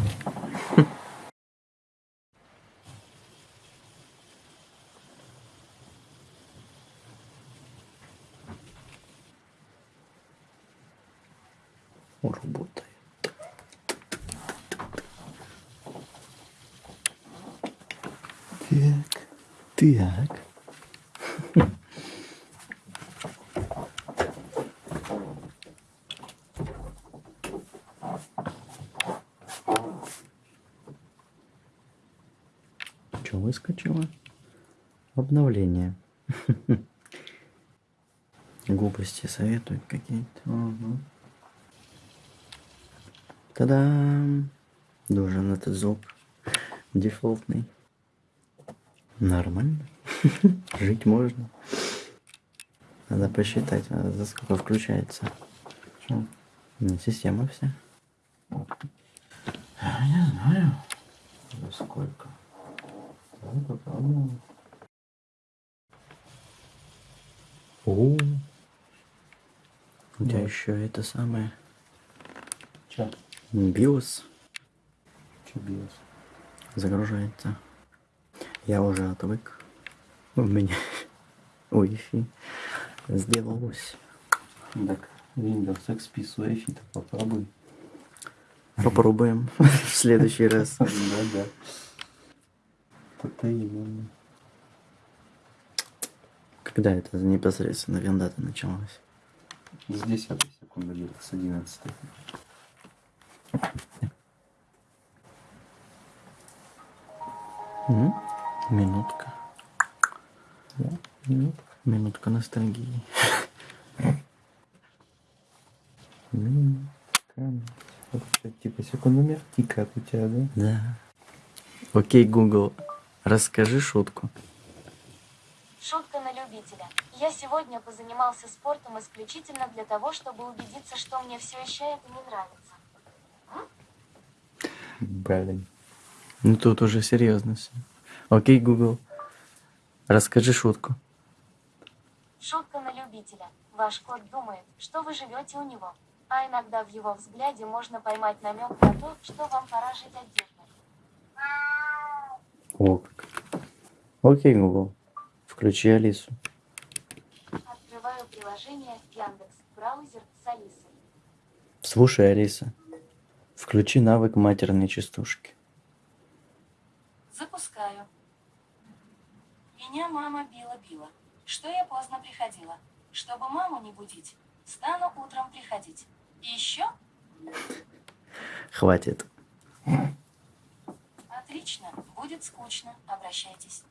Работает. Так, так. Что выскочило? Обновление. Глупости советуют какие-то. Угу. Та-дам! Должен этот звук дефолтный. Нормально. Жить можно. Надо посчитать, а за сколько включается. Чё? Ну, система вся. Я не знаю. За сколько? Давай попробуем. О, у тебя Да. еще это самое Чё? биос Чё биос? загружается. Я уже отвык. У меня Wi-Fi сделалось. Так, Windows XP с Wi-Fi-то попробуй. Попробуем в следующий раз. Да, да. Это именно. Когда это непосредственно вендата началась? С 10 секунды где-то, с 11 Минутка. Минутка. Ностальгии. Минутка. Типа секундомер тикает у тебя, да? Да. Окей, Google, расскажи шутку. Шутка на любителя. Я сегодня позанимался спортом исключительно для того, чтобы убедиться, что мне все еще это не нравится. Блин. Ну тут уже серьезно все. Окей, Google, расскажи шутку. Шутка на любителя. Ваш кот думает, что вы живете у него. А иногда в его взгляде можно поймать намек на то, что вам пора жить отдельно. О, как. Окей, Google, включи Алису. Открываю приложение Яндекс. Браузер с Алисой. Слушай, Алиса, включи навык матерной частушки. Запускаю. Меня мама била-била. Что я поздно приходила. Чтобы маму не будить, стану утром приходить. И еще? Хватит. Отлично. Будет скучно. Обращайтесь.